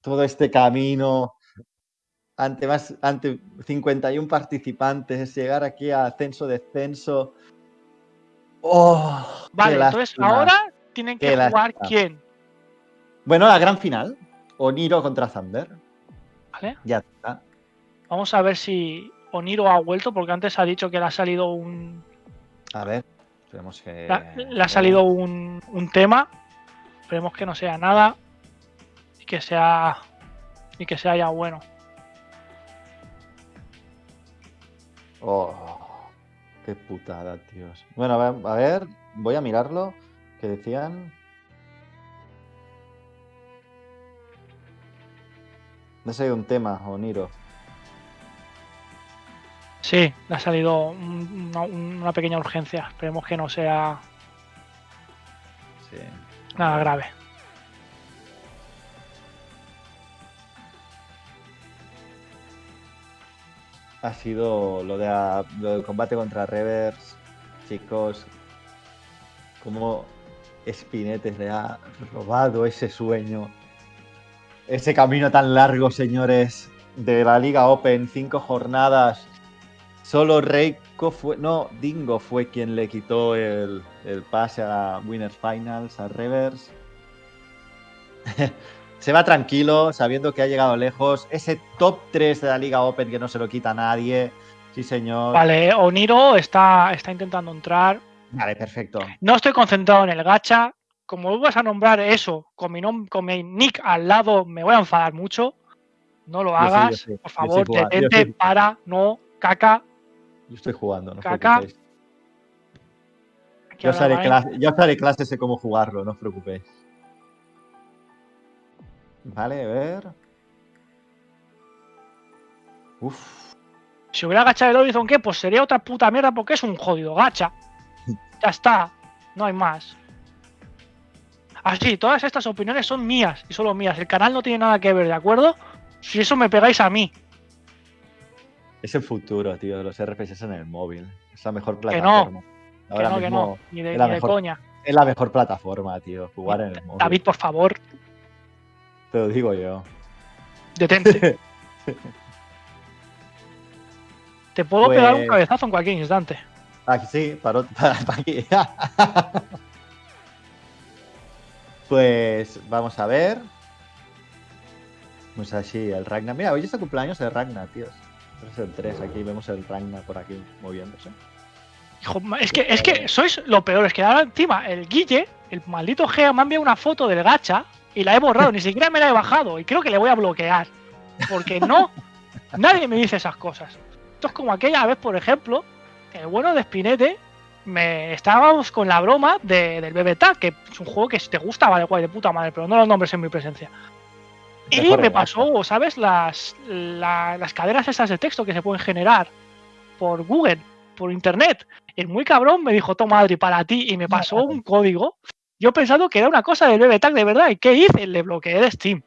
Todo este camino. Ante más, ante 51 participantes, llegar aquí a ascenso-descenso. Oh, Vale, entonces lástima. ahora tienen que Qué jugar lástima. quién. Bueno, la gran final. Oniro contra Thunder. ¿Vale? Ya está. Vamos a ver si Oniro ha vuelto, porque antes ha dicho que le ha salido un. A ver. Esperemos que. Le, le ha salido un, un tema. Esperemos que no sea nada. Y que sea. Y que sea ya bueno. Oh, qué putada, tíos. Bueno, a ver, a ver, voy a mirarlo. ¿Qué decían? Ha salido un tema, Oniro. Sí, le ha salido un- una, una pequeña urgencia. Esperemos que no sea Sí. nada grave. Ha sido lo, de lo del combate contra Revers, chicos. Como Spinetes le ha robado ese sueño. Ese camino tan largo, señores, de la Liga Open, cinco jornadas. Solo Reiko fue. No, Dingo fue quien le quitó el, el pase a Winners Finals, a Revers. <laughs> se va tranquilo, sabiendo que ha llegado lejos. Ese top 3 de la Liga Open que no se lo quita nadie. Sí, señor. Vale, Oniro está, está intentando entrar. Vale, perfecto. No estoy concentrado en el gacha. Como vuelvas a nombrar eso con mi, nom- con mi nick al lado, me voy a enfadar mucho. No lo Yo sí, yo hagas. sí, Por favor, detente, para, no, caca. Yo estoy jugando, no os Caca. preocupéis. Aquí Yo os, haré clase, yo os haré clases de cómo jugarlo, no os preocupéis. Vale, a ver. Uf. Si hubiera gacha el Horizon, ¿qué? Pues sería otra puta mierda porque es un jodido gacha. <laughs> Ya está, no hay más. Así, todas estas opiniones son mías y solo mías. El canal no tiene nada que ver, ¿de acuerdo? Si eso me pegáis a mí. Es el futuro, tío, los RPGs en el móvil. Es la mejor no, plataforma. Que Ahora no, que mismo no. Ni de, es la ni de mejor- coña. es la mejor plataforma, tío, jugar en el móvil. David, por favor, Te lo digo yo. detente. <laughs> Te puedo pegar un Pues- cabezazo en cualquier instante. <laughs> Aquí sí, para, para, para aquí. pues vamos a ver. Pues así, el Ragnar. Mira, hoy es el cumpleaños de Ragnar, tíos. Es el 3, aquí vemos el Ragnar por aquí moviéndose. Hijo, es que, es que sois lo peor, es que ahora encima el Guille, el maldito Gea, me ha enviado una foto del gacha y la he borrado, ni siquiera me la he bajado y creo que le voy a bloquear. Porque no, nadie me dice esas cosas. Esto es como aquella vez, por ejemplo, el bueno de Spinete, me estábamos con la broma de- del BBTA, que es un juego que si te gusta, vale, guay, de puta madre, pero no los nombres en mi presencia. Y me pasó, ¿sabes? Las, la- las cadenas esas de texto que se pueden generar por Google, por internet. El muy cabrón me dijo, toma Adri, para ti, y me pasó un código. Yo pensando que era una cosa del BBTAG de verdad. ¿Y qué hice? Le bloqueé de Steam.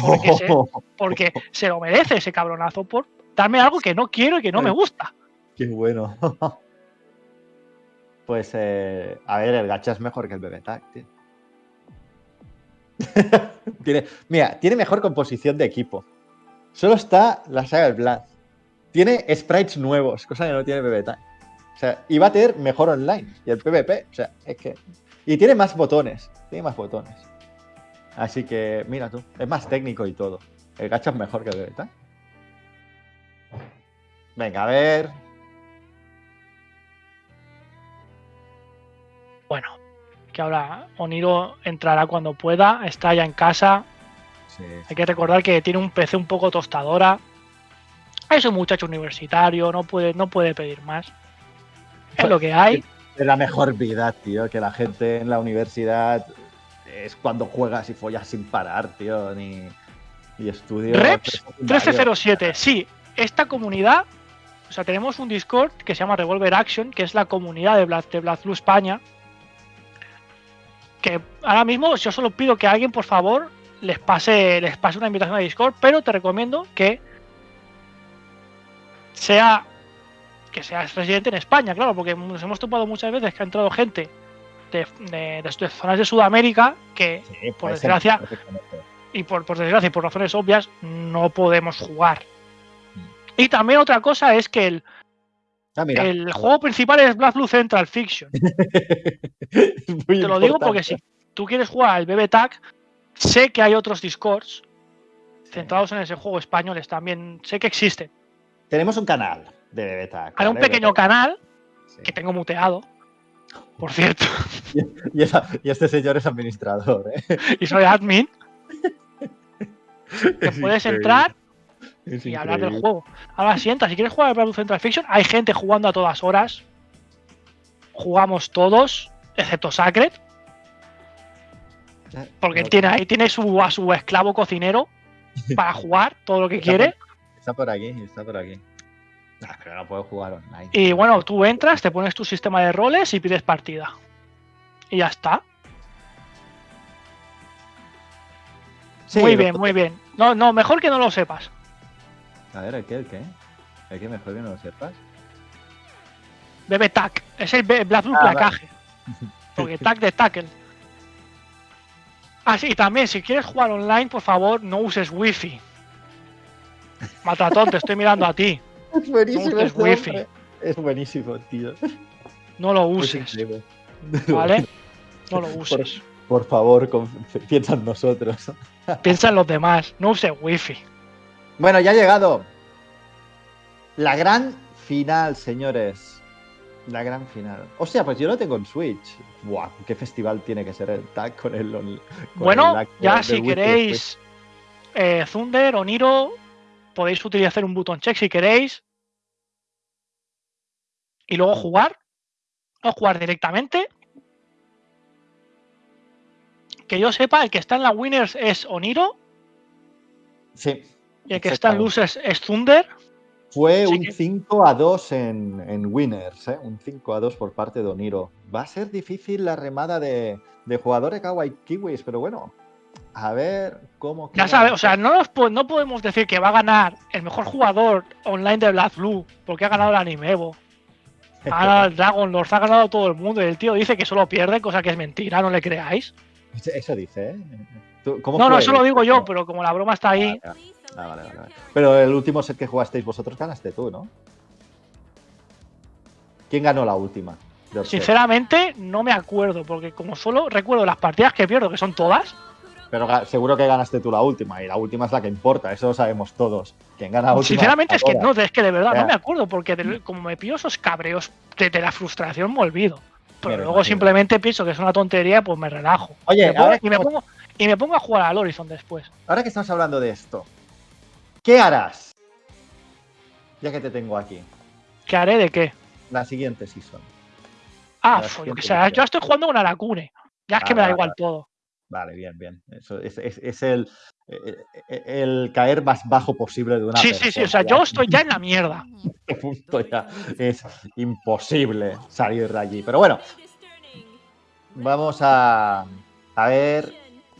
Porque se, <laughs> porque se lo merece ese cabronazo por darme algo que no quiero y que no me gusta. Qué bueno. <laughs> pues, eh, a ver, el gacha es mejor que el BB-Tag, tío. <laughs> tiene, mira, tiene mejor composición de equipo. Solo está la saga del Blood. Tiene sprites nuevos, cosa que no tiene BB-Tag. O sea, y va a tener mejor online. Y el PvP, o sea, es que. Y tiene más botones. Tiene más botones. Así que, mira tú, es más técnico y todo. El gacha es mejor que el. Venga, a ver. Bueno, que ahora Oniro entrará cuando pueda, está ya en casa. Sí, Hay que recordar que tiene un PC un poco tostadora. Es un muchacho universitario, no puede, no puede pedir más. Es lo que hay. Es la mejor vida, tío, que la gente en la universidad es cuando juegas y follas sin parar, tío, ni, ni estudios. Reps presecundarios. 1307, sí, esta comunidad, o sea, tenemos un Discord que se llama Revolver Action, que es la comunidad de Blast, de Blue España. Que ahora mismo yo solo pido que alguien, por favor, les pase, les pase una invitación a Discord, pero te recomiendo que sea que seas residente en España, claro, porque nos hemos topado muchas veces que ha entrado gente de, de- de- de zonas de Sudamérica que Sí, por ser desgracia, y por, por desgracia y por razones obvias no podemos jugar. Y también otra cosa es que el, Ah, el juego principal es Black Blue Central Fiction. <laughs> Te lo digo porque si tú quieres jugar al BBTAG, sé que hay otros Discords centrados en ese juego españoles también. Sé que existen. Tenemos un canal de Bebeta. Hay un pequeño canal Sí. que tengo muteado, por cierto, <laughs> Y, esa- y este señor es administrador, ¿eh? y soy admin, <laughs> que Es puedes increíble, entrar es y hablar del juego. Ahora sienta, si quieres jugar al Blue Central Fiction, hay gente jugando a todas horas. Jugamos todos, excepto Sacred, porque No, tiene ahí tiene su, a su esclavo cocinero <laughs> para jugar todo lo que quiere. Está por aquí, está por aquí. Ah, pero no puedo jugar online. Y bueno, tú entras, te pones tu sistema de roles y pides partida. Y ya está. Sí, muy bien, muy bien. No, no, mejor que no lo sepas. A ver, ¿el qué? ¿El qué? ¿El qué mejor que no lo sepas? Bebe tac. Es el Black Blue Ah, vale. placaje. <laughs> Porque tac de tackle. Ah, sí, y también, si quieres jugar online, por favor, no uses wifi. Matatón, te estoy mirando a ti. Es buenísimo. este wifi. Es buenísimo, tío. No lo Es uses. ¿vale? <laughs> No lo uses. Por favor, piensa en nosotros. <laughs> Piensa en los demás, no uses wifi. Bueno, ya ha llegado. La gran final, señores. La gran final. O sea, pues yo lo tengo en Switch. Buah, qué festival tiene que ser el tag con el. on- con Bueno, el ya si queréis eh, Thunder o Niro, podéis utilizar un botón check si queréis. Y luego jugar. O jugar directamente. Que yo sepa, el que está en la Winners es Oniro Sí. y el que está en. Losers es Thunder. Fue Así un que- 5 a 2 en, en Winners, ¿eh? un 5 a 2 por parte de Oniro. Va a ser difícil la remada de, de jugadores Kawaii Kiwis, pero bueno, a ver cómo. Ya sabes, o sea, no, nos po- no podemos decir que va a ganar el mejor jugador online de Black Blue porque ha ganado el Anime Evo. <laughs> Ha ganado el Dragon Lord, ha ganado todo el mundo y el tío dice que solo pierde, cosa que es mentira, no le creáis. Eso- dice, ¿eh? ¿Tú- ¿Cómo No, no, eso lo digo yo, pero como la broma está ahí, Ah, ah, vale, vale, vale. Pero el último set que jugasteis vosotros ganaste tú, ¿no? ¿Quién ganó la última? sinceramente no me acuerdo, porque como solo recuerdo las partidas que pierdo, que son todas, Pero seguro que ganaste tú la última, y la última es la que importa, eso lo sabemos todos. ¿Quién gana la última? sinceramente es que no, es que de verdad no me acuerdo, porque de- como me pillo esos cabreos de, de la frustración me olvido. Pero Me luego simplemente pienso que es una tontería, pues me relajo. Oye, Me pongo- ahora y, me pongo, y me pongo a jugar al Horizon después. Ahora que estamos hablando de esto, ¿qué harás? Ya que te tengo aquí, ¿Qué haré de qué? la siguiente season. Ah, La pues, siguiente que sé, edición. yo estoy jugando con Aracune. Ya es que me da igual todo. Vale, bien, bien. Eso es, es- es el, el, el caer más bajo posible de una Sí, sí, sí. O sea, yo estoy ya en la mierda. <laughs> <laughs> punto ya es imposible salir de allí. Pero bueno, vamos a, a ver.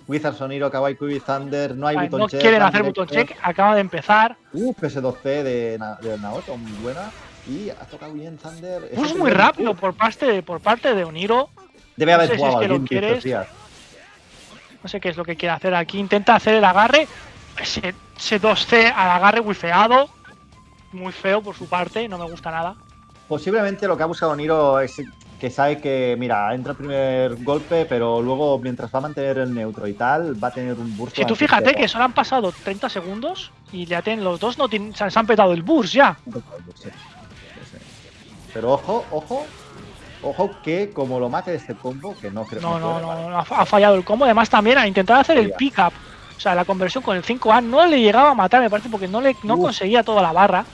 Wizards Soniro, Kawaii Kiwi Thunder, no hay Vale, button no check. quieren hacer button check. Acaba de empezar. Uf, PS2C de, Na- de Naoto, muy buena. Y ha tocado bien Thunder. Es Pues muy rápido por parte de, por parte de Oniro. Debe no haber sé si es jugado que lo quieres. días. No sé qué es lo que quiere hacer aquí. Intenta hacer el agarre. Ese, ese 2C al agarre wifeado. Muy feo por su parte. No me gusta nada. Posiblemente lo que ha buscado Niro es que sabe que, mira, entra el primer golpe, pero luego, mientras va a mantener el neutro y tal, va a tener un burst. Si tú fíjate que solo han pasado 30 segundos y ya tienen los dos, no se, han petado el burst ya. Pero ojo, ojo, ojo que como lo mate de este combo, que no creo No, no, no, vale. no, ha, ha fallado el combo. Además, también a intentar hacer el Falla. pick-up. O sea, la conversión con el 5A no le llegaba a matar, me parece, porque no le no Uf. conseguía toda la barra.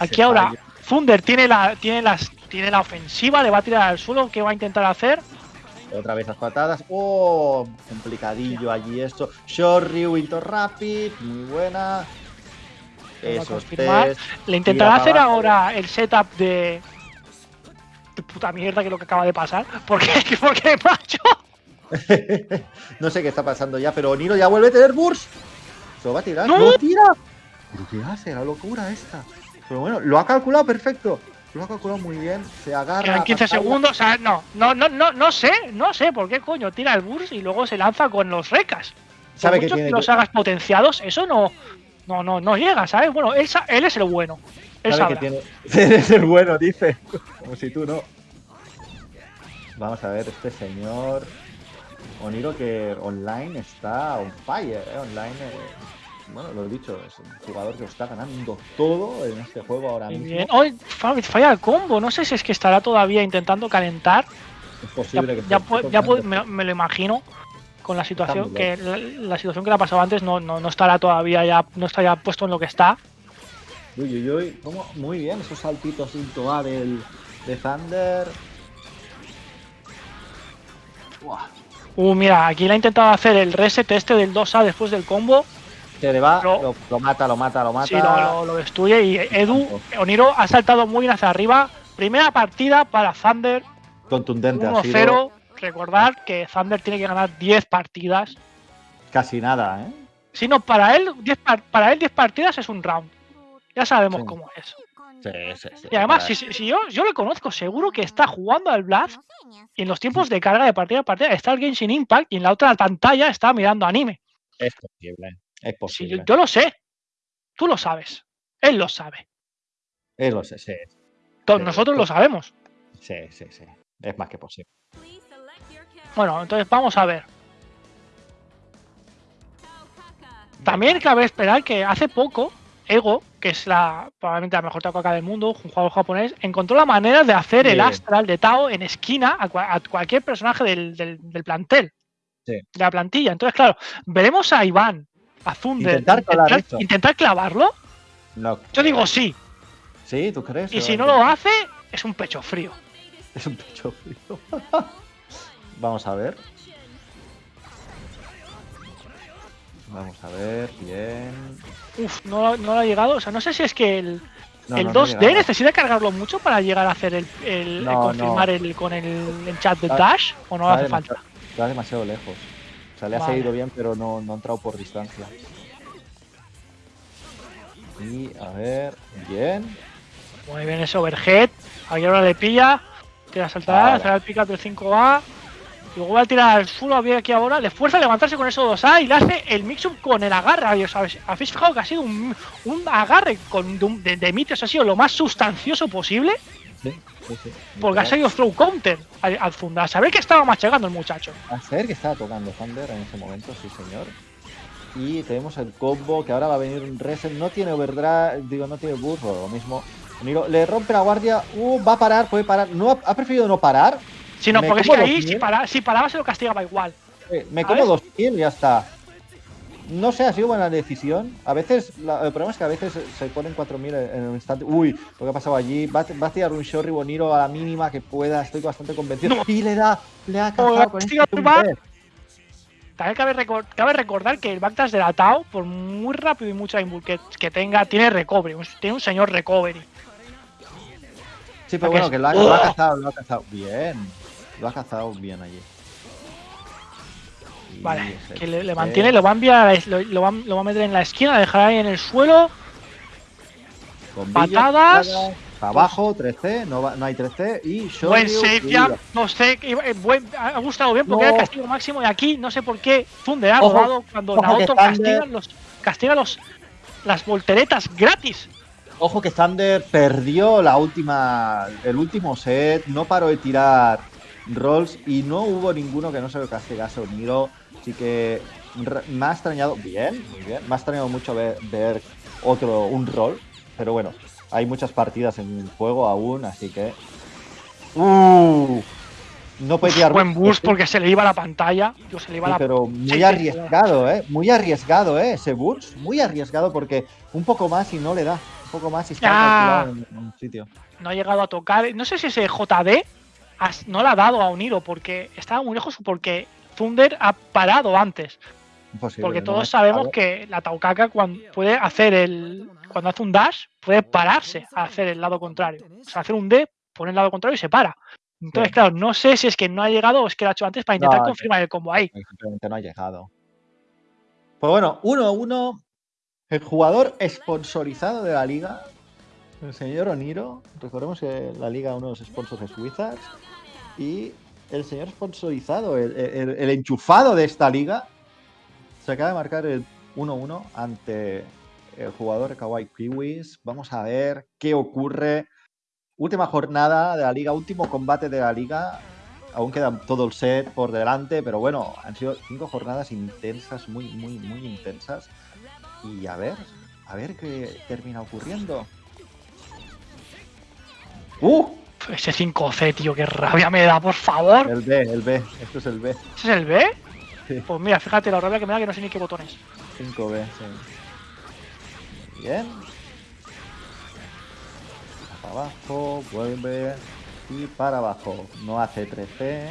Aquí ahora fallo. Thunder tiene la, tiene las, tiene la ofensiva, le va a tirar al suelo. ¿Qué va a intentar hacer? Otra vez las patadas. Oh, complicadillo allí esto. Short Ryu into Rapid, muy buena. Test. Le intentará hacer abajo. ahora el setup de. De puta mierda que es lo que acaba de pasar. Porque, <laughs> porque macho. <laughs> no sé qué está pasando ya, pero Niro ya vuelve a tener burst. Se lo va a tirar. ¡No! ¡Lo tira! ¿Pero qué hace? La locura esta. Pero bueno, lo ha calculado perfecto. Lo ha calculado muy bien. Se agarra. Quedan 15 pantalla. segundos. O sea, no, no, no, no, no sé, no sé por qué coño tira el burst y luego se lanza con los recas. Por Sabe que tiene que los hagas potenciados, eso no, no, no, no llega, ¿sabes? Bueno, él, él es el bueno. Él Sabe que tiene. <laughs> Eres el bueno, dice. Como si tú no. Vamos a ver, este señor. Oniro que online está on fire, ¿eh? Online. eh, Bueno, lo he dicho, es un jugador que está ganando todo en este juego ahora mismo. bien. Hoy falla el combo. No sé si es que estará todavía intentando calentar. Es Ya, posible que ya esté pu- ya tocando. me, me lo imagino con la situación que la, la situación que le ha pasado antes no, no, no estará todavía ya no está ya puesto en lo que está. Uy, uy, uy. ¿Cómo? Muy bien, esos saltitos into A del, de Thunder. Buah. Uh, mira, aquí le ha intentado hacer el reset este del 2A después del combo. Se le va, Lo- lo, lo mata, lo mata, lo mata. Sí, lo, lo- destruye y Edu, Oniro ha saltado muy bien hacia arriba. Primera partida para Thunder, Contundente ha sido. 1-0. Recordar que Thunder tiene que ganar 10 partidas. Casi nada, ¿eh? Si no, para él 10, par- para él 10 partidas es un round. Ya sabemos Sí. cómo es. Sí, sí, sí. Y además, si, yo, yo le conozco, seguro que está jugando al Blast y en los tiempos de carga de partida a partida está el Genshin Impact y en la otra pantalla está mirando anime. Es posible. Es Si posible. yo, yo lo sé. Tú lo sabes. Él lo sabe. Es lo sé, sí, Todos Sí, nosotros lo pues- sabemos. sí, sí, sí. Es más que posible. Bueno, entonces vamos a ver. También cabe esperar que hace poco Ego, que es la probablemente la mejor Taukaka del mundo, un jugador japonés, encontró la manera de hacer el astral de Tao en esquina a, cua- a cualquier personaje del, del- del plantel, Sí. de la plantilla. Entonces, claro, veremos a Iván, a Thunder, Intentar clavarlo. No, Yo digo sí, Sí, ¿tú crees? y si no lo hace, es un pecho frío. <laughs> Es un pecho frío. <laughs> Vamos a ver. Vamos a ver, bien. Uf, no, no le ha llegado. O sea, no sé si es que el, No, el no, no 2D llegaba. necesita cargarlo mucho para llegar a hacer el, el- confirmar el con el, chat de Dash o no hace falta. Va demasiado lejos. O sea, le ha seguido bien, pero no, no ha entrado por distancia. Y a ver, bien. Muy bien ese overhead. Aquí ahora le pilla. A saltar, Vale. el pick up del 5A. Luego va a tirar al suelo a aquí ahora. Le fuerza a levantarse con eso 2A y le hace el mix-up con el agarre. ¿os ¿Habéis fijado que ha sido un, un agarre con, de, de? Ha sido lo más sustancioso posible Sí, sí, sí. porque ha salido throw counter al, al Zunda. A saber que estaba machacando el muchacho. A saber que estaba tocando Thunder en ese momento, sí señor. Y tenemos el combo que ahora va a venir un reset. No tiene overdrive, digo, no tiene burst, o lo mismo. Le rompe la guardia. Uh, va a parar, puede parar. No ha, ha preferido no parar. Si no, Me porque es que ahí, si, para, si paraba, se lo castigaba igual. Eh, me ¿Sabes? como dos kills y ya está. No sé, ha sido buena decisión. A veces, la- el problema es que a veces se- ponen 4000 en un instante. Uy, lo que ha pasado allí. Va, a- va a tirar un Shorry Boniro a la mínima que pueda. Estoy bastante convencido. No. Y le da, le ha Oh, cazado con castiga este. También cabe, recor- cabe recordar que el backdash de la Tao, por muy rápido y mucha inbull que, que tenga, tiene recovery. Tiene un señor recovery. Sí, pero bueno, es- que lo ha, lo ha cazado, lo ha cazado. Bien. Lo ha cazado bien allí. Y Vale, que le, mantiene, lo va a enviar, a la- lo, lo va, lo va a meter en la esquina, dejará ahí en el suelo. Patadas. Abajo, 3C, no, va- no hay 3C. Y Buen Shoryu, save y- jam, no sé, eh, buen- ha gustado bien porque No. era el castigo máximo y aquí no sé por qué Thunder ha robado cuando ojo Naoto castiga, los, castiga los, las volteretas gratis. Ojo que Thunder perdió la última, el último set, no paró de tirar rolls y no hubo ninguno que no se lo castigase a Oniro. Así que me ha extrañado, bien, muy bien, me ha extrañado mucho ver, ver otro, un roll, pero bueno, hay muchas partidas en juego aún, así que... ¡Uh! No puede tirar Buen boost porque se le iba la pantalla. Tío, se le iba sí, la pero muy arriesgado, ¿eh? Muy arriesgado, ¿eh? Ese burst, muy arriesgado porque un poco más y no le da. Un poco más y está Ah. en, un sitio. no ha llegado a tocar. No sé si ese JD no le ha dado a Oniro porque estaba muy lejos o porque Thunder ha parado antes. Imposible, Porque todos sabemos que la Taukaka cuando puede hacer el. Cuando hace un dash, puede pararse a hacer el lado contrario. O sea, hacer un D, pone el lado contrario y se para. Entonces, Sí. claro, no sé si es que no ha llegado o es que lo ha hecho antes para intentar No, confirmar el combo ahí. Simplemente no ha llegado. Pues bueno, 1 a 1. El jugador sponsorizado de la liga, el señor Oniro. Recordemos que la liga, uno de los sponsors es Wizards. Y el señor sponsorizado, el, enchufado de esta liga, se acaba de marcar el 1-1 ante el jugador de Kawaii Kiwis. Vamos a ver qué ocurre. Última jornada de la liga, último combate de la liga. Aún queda todo el set por delante, pero bueno, han sido cinco jornadas intensas, muy, muy, muy intensas. Y a ver, a ver qué termina ocurriendo. ¡Uh! Ese 5C, tío, qué rabia me da, por favor. El B, el B, esto es el B. ¿Ese es el B? Sí. Pues mira, fíjate la rabia que me da que no sé ni qué botones. 5B, sí. Bien. Para abajo, vuelve. Y para abajo. No hace 13.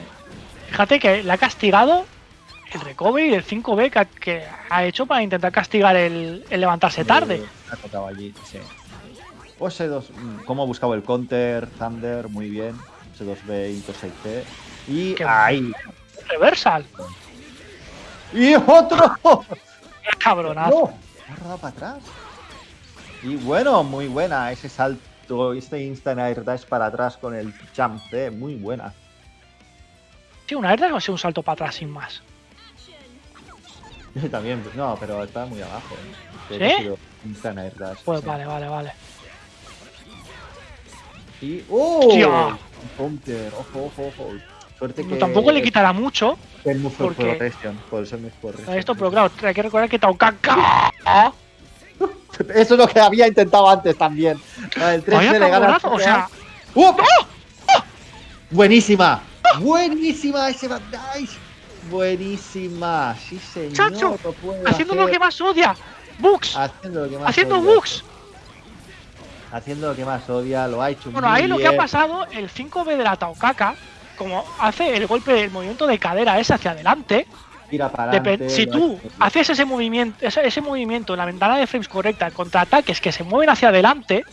Fíjate que le ha castigado el recovery del 5B que ha, que ha hecho para intentar castigar el, el levantarse tarde. Eh, ha tocado allí, sí. O ese 2, cómo ha buscado el counter, Thunder, muy bien. Ese 2B, Into 6C. Y Qué ahí. Reversal. ¡Y otro! <laughs> Cabronazo. ¡No! Ha rodado para atrás. Y bueno, muy buena ese salto, este instant air dash para atrás con el jump C, muy buena. Sí, una verdad que va a ser un salto para atrás sin más. <laughs> También, no, pero está muy abajo. ¿eh? ¿Sí? Instant air dash. Pues sí. vale, vale, vale. Y. ¡Oh! Counter, ojo, ojo, ojo. Suerte que. Tampoco le quitará mucho El porque- protection, por a protection. esto, pero claro, hay que recordar que Taukaka. Eso es lo que había intentado antes también. Ah, El 3 Vaya le gana. al cabronazo, o sea, ¡Uh! Buenísima. Buenísima ese. Buenísima. Sí, señor. Chacho, lo haciendo lo que más odia. Bugs, Haciendo lo que más haciendo odia. bugs. Haciendo lo que más odia, lo ha hecho Bueno, ahí lo que ha pasado, el 5B de la Taukaka, como hace el golpe del movimiento de cadera ese hacia adelante, Tira para depe- adelante, si tú haces ese movimiento, ese, ese movimiento en la ventana de frames correcta contra ataques que se mueven hacia adelante,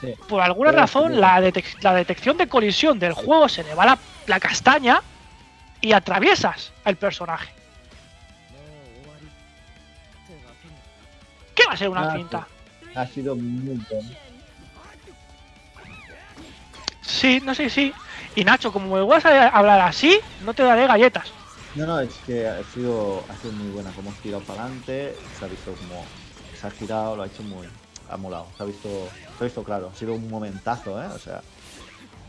Sí. por alguna razón la, detec- la detección de colisión del juego se le va la, la castaña y atraviesas al personaje. ¿Qué va a ser una Ah, finta? Ha sido muy bueno. Sí, no sé si. Y Nacho, como me vas a hablar así, no te daré galletas. No, no, es que ha sido, ha sido muy buena. Como ha girado para adelante, se ha visto como se ha girado, lo ha hecho muy. Ha molado, se ha visto, se ha visto claro. Ha sido un momentazo, ¿eh? O sea,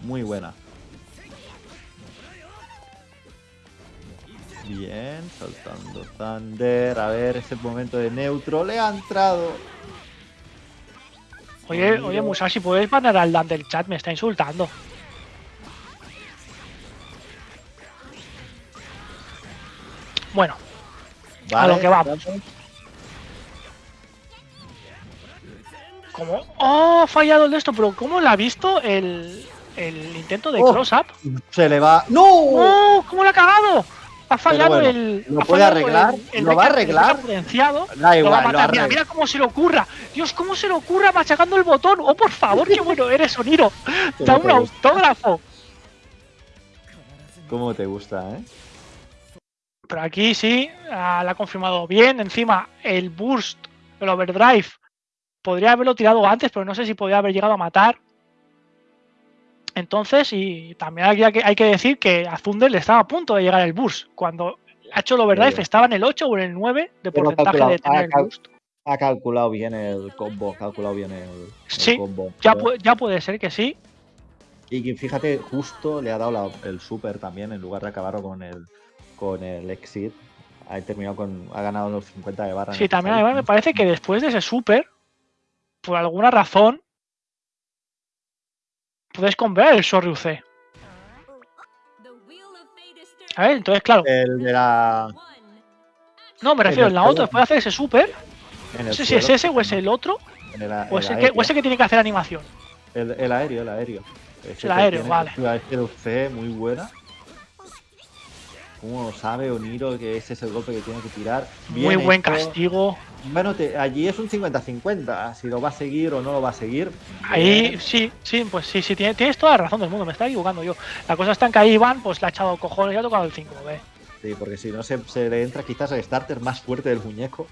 muy buena. Bien, saltando Thunder. A ver, ese momento de neutro le ha entrado. Oye, oye, Musashi, ¿puedes banar al Dan del chat? Me está insultando. Bueno, A lo que vamos. como. ¡Oh! Ha fallado el de esto, pero ¿cómo lo ha visto el, el intento de Oh. cross-up? Se le va. ¡No! ¡Oh! ¿Cómo lo ha cagado? Ha fallado bueno, el. ¿lo puede arreglar? el- el ¿Lo va a arreglar? Da Lo va a igual, lo matar. Mira, cómo se le ocurra. Dios, cómo se le ocurra machacando el botón. Oh, por favor, qué bueno eres, Oniro. <laughs> Da un autógrafo. ¿Cómo te gusta, eh? Pero aquí sí, ah, la ha confirmado bien. Encima, el burst, el overdrive, podría haberlo tirado antes, pero no sé si podría haber llegado a matar. Entonces, y también hay que, hay que decir que a Thunder le estaba a punto de llegar el burst. Cuando ha hecho el overdrive, estaba en el 8 o en el 9 de porcentaje de tener ha el calculado bien el combo, ha calculado bien el, el Sí, combo. Ya, pu- ya puede ser que sí. Y fíjate, justo le ha dado la- el super también, en lugar de acabarlo con el con el exit. Ha terminado con. Ha ganado los 50 de barra. Sí, también además me parece que después de ese super, por alguna razón, puedes comprar el Sorry UC. A ver, entonces, claro. El de la. No, me refiero, en la otra, después de hacer ese super, no sé si es ese o es el otro, el, o es el, que, aéreo. o es el que tiene que hacer animación. El, el aéreo, el aéreo. El aéreo, vale. Una C muy buena. ¿Cómo sabe Oniro que ese es el golpe que tiene que tirar? Muy buen hecho. castigo. Bueno, te- allí es un 50-50. Si lo va a seguir o no lo va a seguir. Ahí, bien. sí, sí, pues sí, sí, tiene- tienes toda la razón del mundo, me estaba equivocando yo. La cosa está en que ahí Iván, pues le ha echado cojones y ha tocado el 5B. Sí, porque si no se, se le entra quizás el starter más fuerte del muñeco.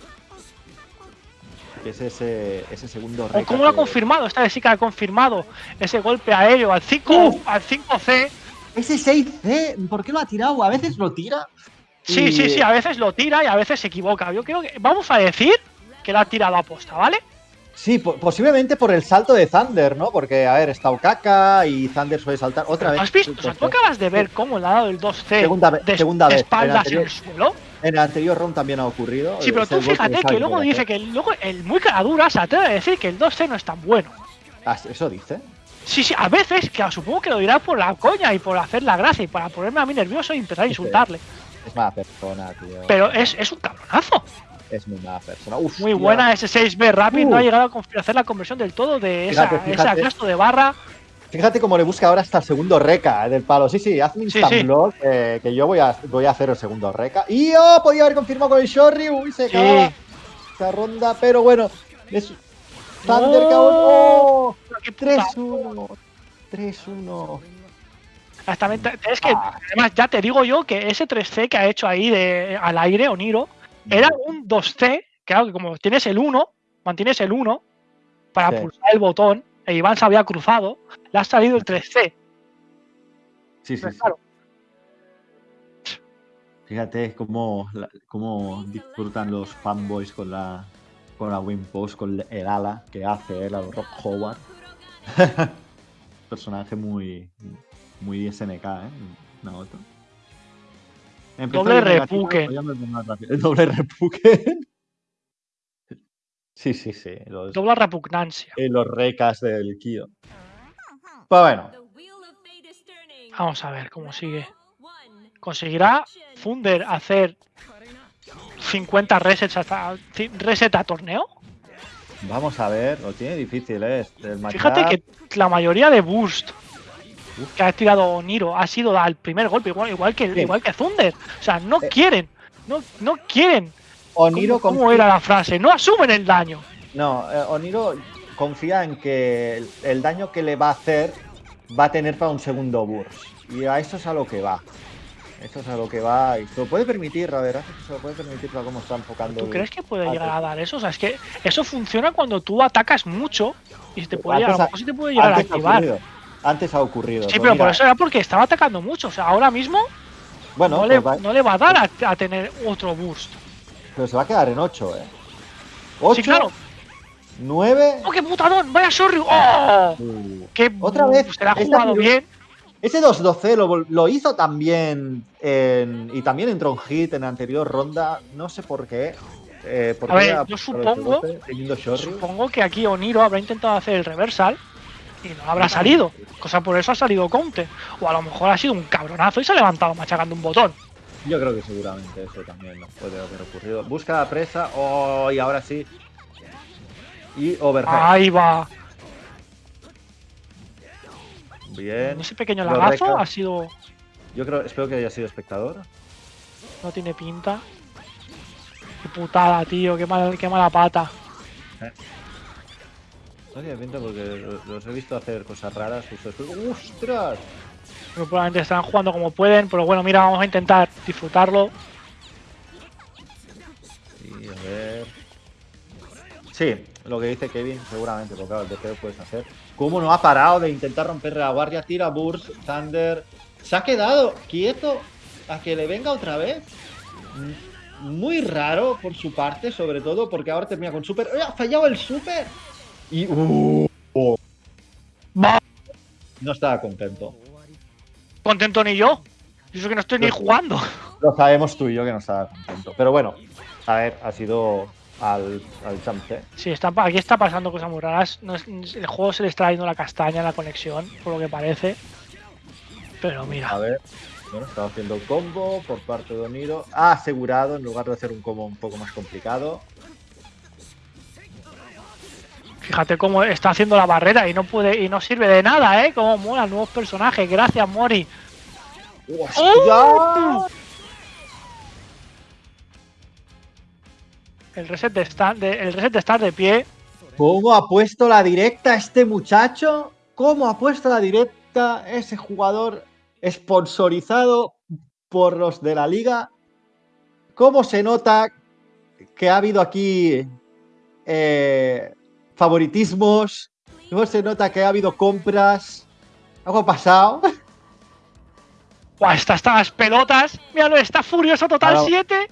Que es ese, ese segundo reca cómo lo ha confirmado, esta vez sí que ha confirmado ese golpe aéreo al 5, ¡Uh! al 5C. Ese 6C, ¿por qué lo ha tirado? A veces lo tira. Sí, y- sí, sí, a veces lo tira y a veces se equivoca. Yo creo que vamos a decir que lo ha tirado a posta, ¿vale? Sí, po- posiblemente por el salto de Thunder, ¿no? Porque, a ver, está Okaka y Thunder suele saltar otra vez. ¿Has visto? O sea, tú acabas de ver cómo le ha dado el 2C Segunda de, segunda de vez, espaldas el en anterior- el suelo. En el anterior round también ha ocurrido. Sí, pero tú el fíjate que luego dice que luego el muy cara dura se atreve a decir que el 2C no es tan bueno. ¿Eso dice? Sí, sí, a veces, que supongo que lo dirá por la coña y por hacer la gracia y para ponerme a mí nervioso y empezar a insultarle. Es mala persona, tío. Pero es, es un cabronazo. Es muy mala persona. Uf, Muy buena ese 6B Rapid, Uh. no ha llegado a hacer la conversión del todo de esa, Fíjate, ese gasto de barra. Fíjate cómo le busca ahora hasta el segundo reca eh, del palo. Sí, sí, hazme Sí, instant sí. eh, que yo voy a, voy a hacer el segundo reca. Y oh, podía haber confirmado con el Shoryu y se Sí. acaba esta ronda, pero bueno. Es Thunder. Qué puta- 3-1. 3-1. Exactamente. Es que, Ah. además, ya te digo yo que ese 3C que ha hecho ahí de, al aire, Oniro, era un 2C. Claro que como tienes el 1, mantienes el 1 para Sí. pulsar el botón, e Iván se había cruzado, le ha salido el 3C. Sí, sí, sí. claro, Fíjate cómo, cómo disfrutan los fanboys con la con la win post, con el ala que hace él, al Rock Howard. <laughs> Personaje muy muy SNK, ¿eh? Naoto. Doble. El doble repuken. <laughs> Sí, sí, sí. Los, dobla repugnancia. eh, los recas del Kyo. Pues bueno. Vamos a ver cómo sigue. ¿Conseguirá Thunder hacer 50 resets hasta reset a torneo? vamos a ver. Lo tiene difícil, ¿eh? El Fíjate que la mayoría de boost que ha tirado Niro ha sido al primer golpe, igual, igual que Sí. igual que Thunder. O sea, no Eh. quieren, no, no quieren. Oniro ¿Cómo, era la frase? No asumen el daño. No, eh, Oniro confía en que el, daño que le va a hacer va a tener para un segundo burst. Y a eso es a lo que va. Eso es a lo que va. Y se lo puede permitir, la verdad es que se lo puede permitir para cómo está enfocando. ¿Tú el- crees que puede llegar a dar eso? O sea, es que eso funciona cuando tú atacas mucho y se te puede llegar, a mejor sí te puede llegar a activar. Antes ha ocurrido. Sí, Pues pero por eso era porque estaba atacando mucho. O sea, ahora mismo Bueno, no, pues le, va- no le va a dar a, a tener otro boost. pero se va a quedar en 8, ¿eh? 8, Sí, claro. 9. ¡Oh, qué putadón! ¡Vaya Sorry! ¡Oh! ¡Qué Otra vez, Se la ha jugado bien. Ese 2-12 lo, hizo también en- y también entró en hit en la anterior ronda. No sé por qué. Eh, ¿por A ver, yo supongo- 2-12 teniendo Shoryu? Supongo que aquí Oniro habrá intentado hacer el reversal y no habrá salido. Cosa por eso ha salido counter. O a lo mejor ha sido un cabronazo y se ha levantado machacando un botón. Yo creo que seguramente eso también nos puede haber ocurrido. Busca la presa. Oh, y ahora sí. Y overhead. Ahí va. Bien. Ese pequeño lagazo ha sido. Yo creo, espero que haya sido espectador. No tiene pinta. Qué putada, tío. Qué, mal, qué mala pata. No tiene pinta porque lo- los he visto hacer cosas raras justo después. ¡Ostras! Pero probablemente estarán jugando como pueden. Pero bueno, mira, vamos a intentar disfrutarlo. Y a ver. Sí, lo que dice Kevin, seguramente, porque claro, el lo puedes hacer. ¿Cómo no ha parado de intentar romperle la guardia? Tira Burst, Thunder. Se ha quedado quieto a que le venga otra vez. Muy raro por su parte, sobre todo, porque ahora termina con Super. ¡Eh, ¡Ha fallado el Super! Y. ¡uh! oh. No estaba contento. Contento ni yo. Y eso que no estoy ni jugando. Lo sabemos tú y yo que no estaba contento. Pero bueno, a ver, ha sido al, al chance. Sí, está, aquí está pasando cosas muy raras. No es- el juego se le está yendo la castaña en la conexión, por lo que parece. Pero A mira, ver, bueno, estaba haciendo el combo por parte de Oniro. Ha asegurado en lugar de hacer un combo un poco más complicado. Fíjate cómo está haciendo la barrera y no puede y no sirve de nada, ¿eh? Cómo molan nuevos personajes. Gracias, Mori. ¡Oh! El reset de estar de, el reset de estar de pie. ¿Cómo ha puesto la directa este muchacho? ¿Cómo ha puesto la directa ese jugador sponsorizado por los de la liga? ¿Cómo se nota que ha habido aquí eh, favoritismos? ¿Cómo se nota que ha habido compras? ¿Algo ha pasado? ¡Buah! Está hasta las pelotas. Míralo, está furioso total Claro. 7.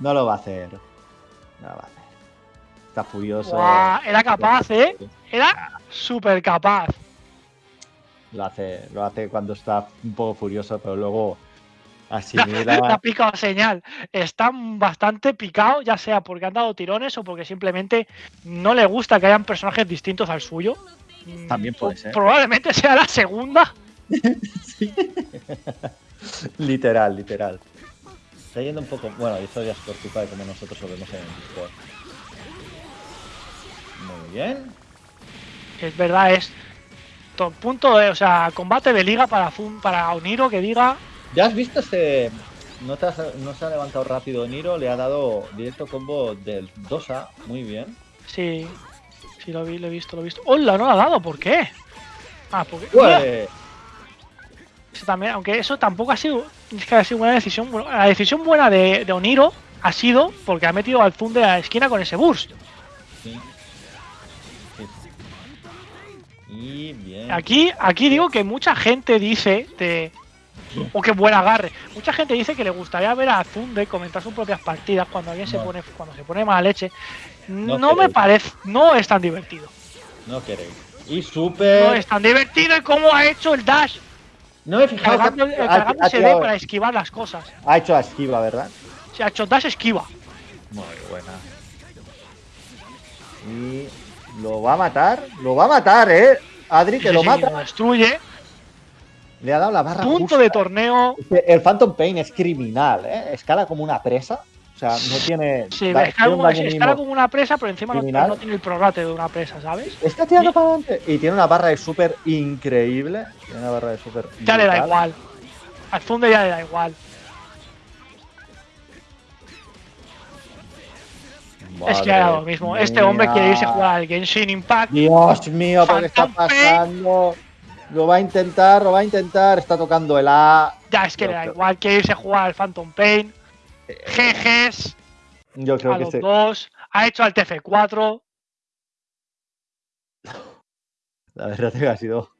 No lo va a hacer. No lo va a hacer. Está furioso. Buah, era capaz, ¿eh? Era súper capaz. Lo hace, lo hace cuando está un poco furioso, pero luego Asimila. <laughs> picado señal. Está bastante picado, ya sea porque han dado tirones o porque simplemente no le gusta que hayan personajes distintos al suyo. Mm, También puede ser. Probablemente sea la segunda. <laughs> literal, literal. Está yendo un poco. Bueno, y esto ya es por culpa de como nosotros lo vemos en el Discord. Muy bien. Es verdad, es. To- Punto de, o sea, combate de liga para Fun, para Oniro que diga. ¿Ya has visto este.? No, te has- no se ha levantado rápido Niro, le ha dado directo combo del 2A, muy bien. Sí, sí lo vi, lo he visto, lo he visto. ¡Hola! No lo ha dado, ¿por qué? Ah, porque. Pues, Eso también, aunque eso tampoco ha sido. Es que ha sido una decisión. bueno, La decisión buena de, de Oniro ha sido porque ha metido al Zoom de la esquina con ese burst. sí. Y bien. Aquí, aquí digo que mucha gente dice de. O qué buen agarre. Mucha gente dice que le gustaría ver a Zunde comentar sus propias partidas cuando alguien se No. pone cuando se pone mala leche. No No, me parece, no es tan divertido. No queréis. Y No super. es tan divertido y cómo ha hecho el dash, No me he fijado. que cargando, D tirado- para esquivar las cosas. ha hecho a esquiva, ¿verdad? Se ha hecho dash esquiva. Muy buena. Y lo va a matar. Lo va a matar, ¿eh? Adri, que Sí, lo sí, mata. lo destruye. Le ha dado la barra Punto justa. de torneo. El Phantom Pain es criminal, ¿eh? Escala como una presa. O sea, no tiene. Sí, da- un como, una presa, pero encima no, tiene el prorate de una presa, ¿sabes? Está tirando para adelante. Y tiene una barra de super increíble. Tiene una barra de super. Ya le da igual. Al Zunde ya le da igual. es que ha dado lo mismo. Este hombre quiere irse a jugar al Genshin Impact. Dios mío, ¿por qué está Pain. Lo va a intentar, lo va a intentar. Está tocando el A. Ya es que le da creo- igual, quiere irse a jugar al Phantom Pain. GGs Yo creo a que los se. dos. Ha hecho al TF4. La verdad es que ha sido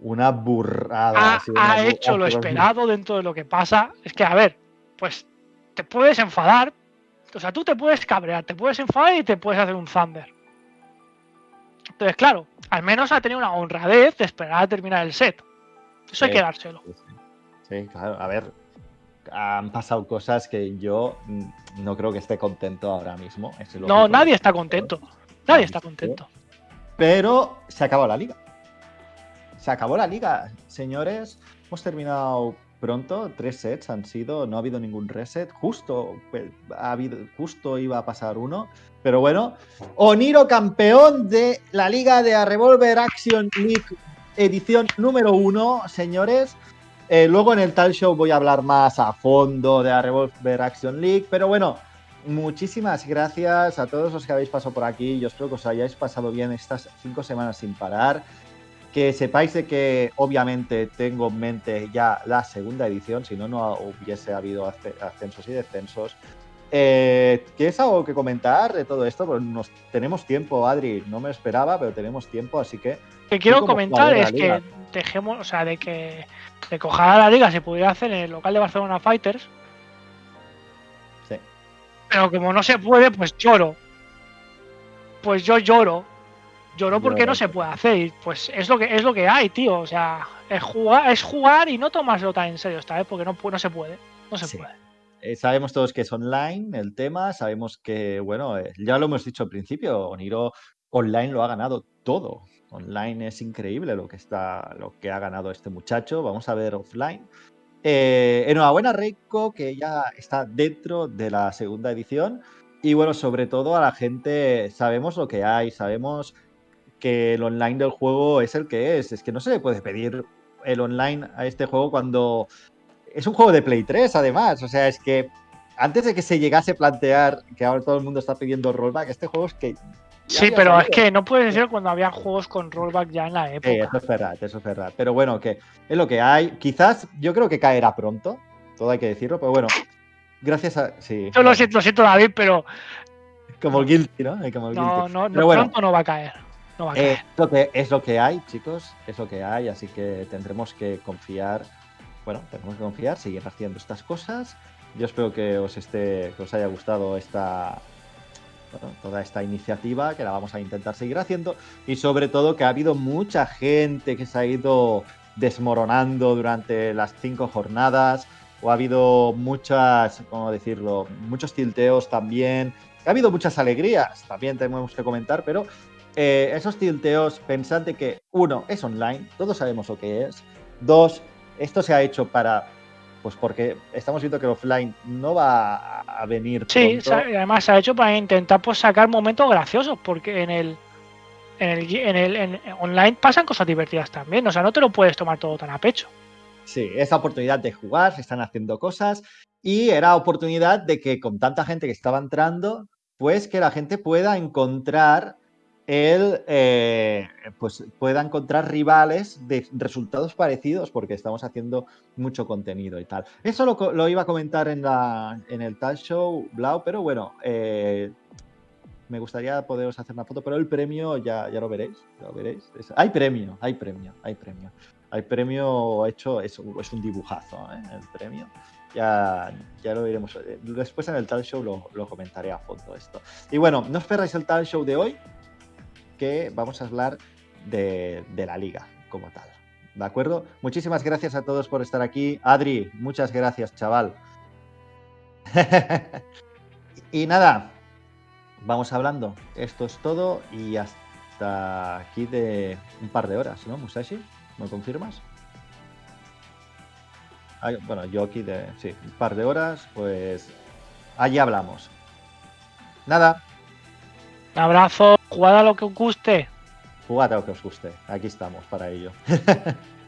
una burrada. Ha, ha sido una ha bu- hecho lo esperado dentro de lo que pasa. Es que, a ver, pues te puedes enfadar. O sea, tú te puedes cabrear, te puedes enfadar y te puedes hacer un Thunder. Entonces, claro, al menos ha tenido una honradez de esperar a terminar el set. Eso hay que dárselo. Sí, claro. A ver, han pasado cosas que yo mm, no creo que esté contento ahora mismo. es No, nadie está contento. Nadie está contento. Pero se acabó la liga. Se acabó la liga, señores. Hemos terminado pronto. Tres sets han sido. No ha habido ningún reset. Justo, pues, ha habido, justo iba a pasar uno. Pero bueno, Oniro campeón de la liga de Revolver Action League edición número uno, señores. Eh, luego en el tal show voy a hablar más a fondo de la Revolver Action League. Pero bueno, muchísimas gracias a todos los que habéis pasado por aquí. Yo espero que os hayáis pasado bien estas cinco semanas sin parar. Que sepáis de que obviamente tengo en mente ya la segunda edición, si no, no hubiese habido asce- ascensos y descensos. Eh, ¿Tienes algo que comentar de todo esto? Pues nos, tenemos tiempo, Adri. No me esperaba, pero tenemos tiempo, así que que quiero comentar es que dejemos, o sea, de que, de que ojalá la liga se pudiera hacer en el local de Barcelona Fighters, sí. pero como no se puede, pues lloro. Pues yo lloro. Lloro porque Lloro. no se puede hacer. Y pues es lo que es lo que hay, tío. O sea, es jugar, es jugar y no tomárselo tan en serio esta vez, porque no, no se puede. No se Sí. puede. Eh, sabemos todos que es online el tema, sabemos que, bueno, eh, ya lo hemos dicho al principio, Oniro online lo ha ganado todo. Online es increíble lo que está, lo que ha ganado este muchacho. Vamos a ver offline. Eh, enhorabuena, Reiko, que ya está dentro de la segunda edición. Y bueno, sobre todo a la gente, sabemos lo que hay, sabemos que el online del juego es el que es. Es que no se le puede pedir el online a este juego cuando es un juego de Play 3, además. O sea, es que antes de que se llegase a plantear que ahora todo el mundo está pidiendo rollback, este juego es que. Sí, pero es que no puedes decir cuando había juegos con rollback ya en la Sí, época. eso es verdad, eso es verdad. Pero bueno, que es lo que hay. Quizás yo creo que caerá pronto, todo hay que decirlo, pero bueno. Gracias a. Sí. Yo lo siento, lo siento, David, pero Como el Guilty, ¿no? Como el no, Guilty. no, no Pero bueno, pronto no va a caer. No va a Eh, caer. lo que, es lo que hay, chicos, es lo que hay, así que tendremos que confiar, bueno, tenemos que confiar, seguir haciendo estas cosas. Yo espero que os esté, que os haya gustado esta, bueno, toda esta iniciativa, que la vamos a intentar seguir haciendo, y sobre todo que ha habido mucha gente que se ha ido desmoronando durante las cinco jornadas, o ha habido muchas, ¿cómo decirlo? Muchos tilteos también. Ha habido muchas alegrías, también tenemos que comentar, pero eh, esos tilteos, pensad que, uno, es online, todos sabemos lo que es. Dos, esto se ha hecho para, pues porque estamos viendo que offline no va a- venir Sí, pronto. además se ha hecho para intentar pues, sacar momentos graciosos, porque en el en el, en el en- online pasan cosas divertidas también. O sea, no te lo puedes tomar todo tan a pecho. Sí, es la oportunidad de jugar, se están haciendo cosas y era oportunidad de que con tanta gente que estaba entrando, pues que la gente pueda encontrar el, eh, pues pueda encontrar rivales de resultados parecidos porque estamos haciendo mucho contenido y tal. Eso lo, iba a comentar en, la, en el tal show, Blau, pero bueno, eh, me gustaría poderos hacer una foto, pero el premio ya, ya lo veréis, lo veréis. Es- hay premio, hay premio, hay premio. Hay premio hecho, es, es un dibujazo, ¿eh? el premio. Ya, ya lo iremos. eh, Después en el tal show lo, lo comentaré a fondo esto. Y bueno, no esperáis el tal show de hoy, que vamos a hablar de, de la liga como tal. ¿De acuerdo? Muchísimas gracias a todos por estar aquí. Adri, muchas gracias, chaval. <laughs> y nada, vamos hablando. Esto es todo y hasta aquí de un par de horas, ¿no, Musashi? ¿Me confirmas? Bueno, yo aquí de. Sí, un par de horas, pues. Allí hablamos. Nada, Un abrazo, jugad a lo que os guste. jugad a lo que os guste. Aquí estamos para ello. <laughs>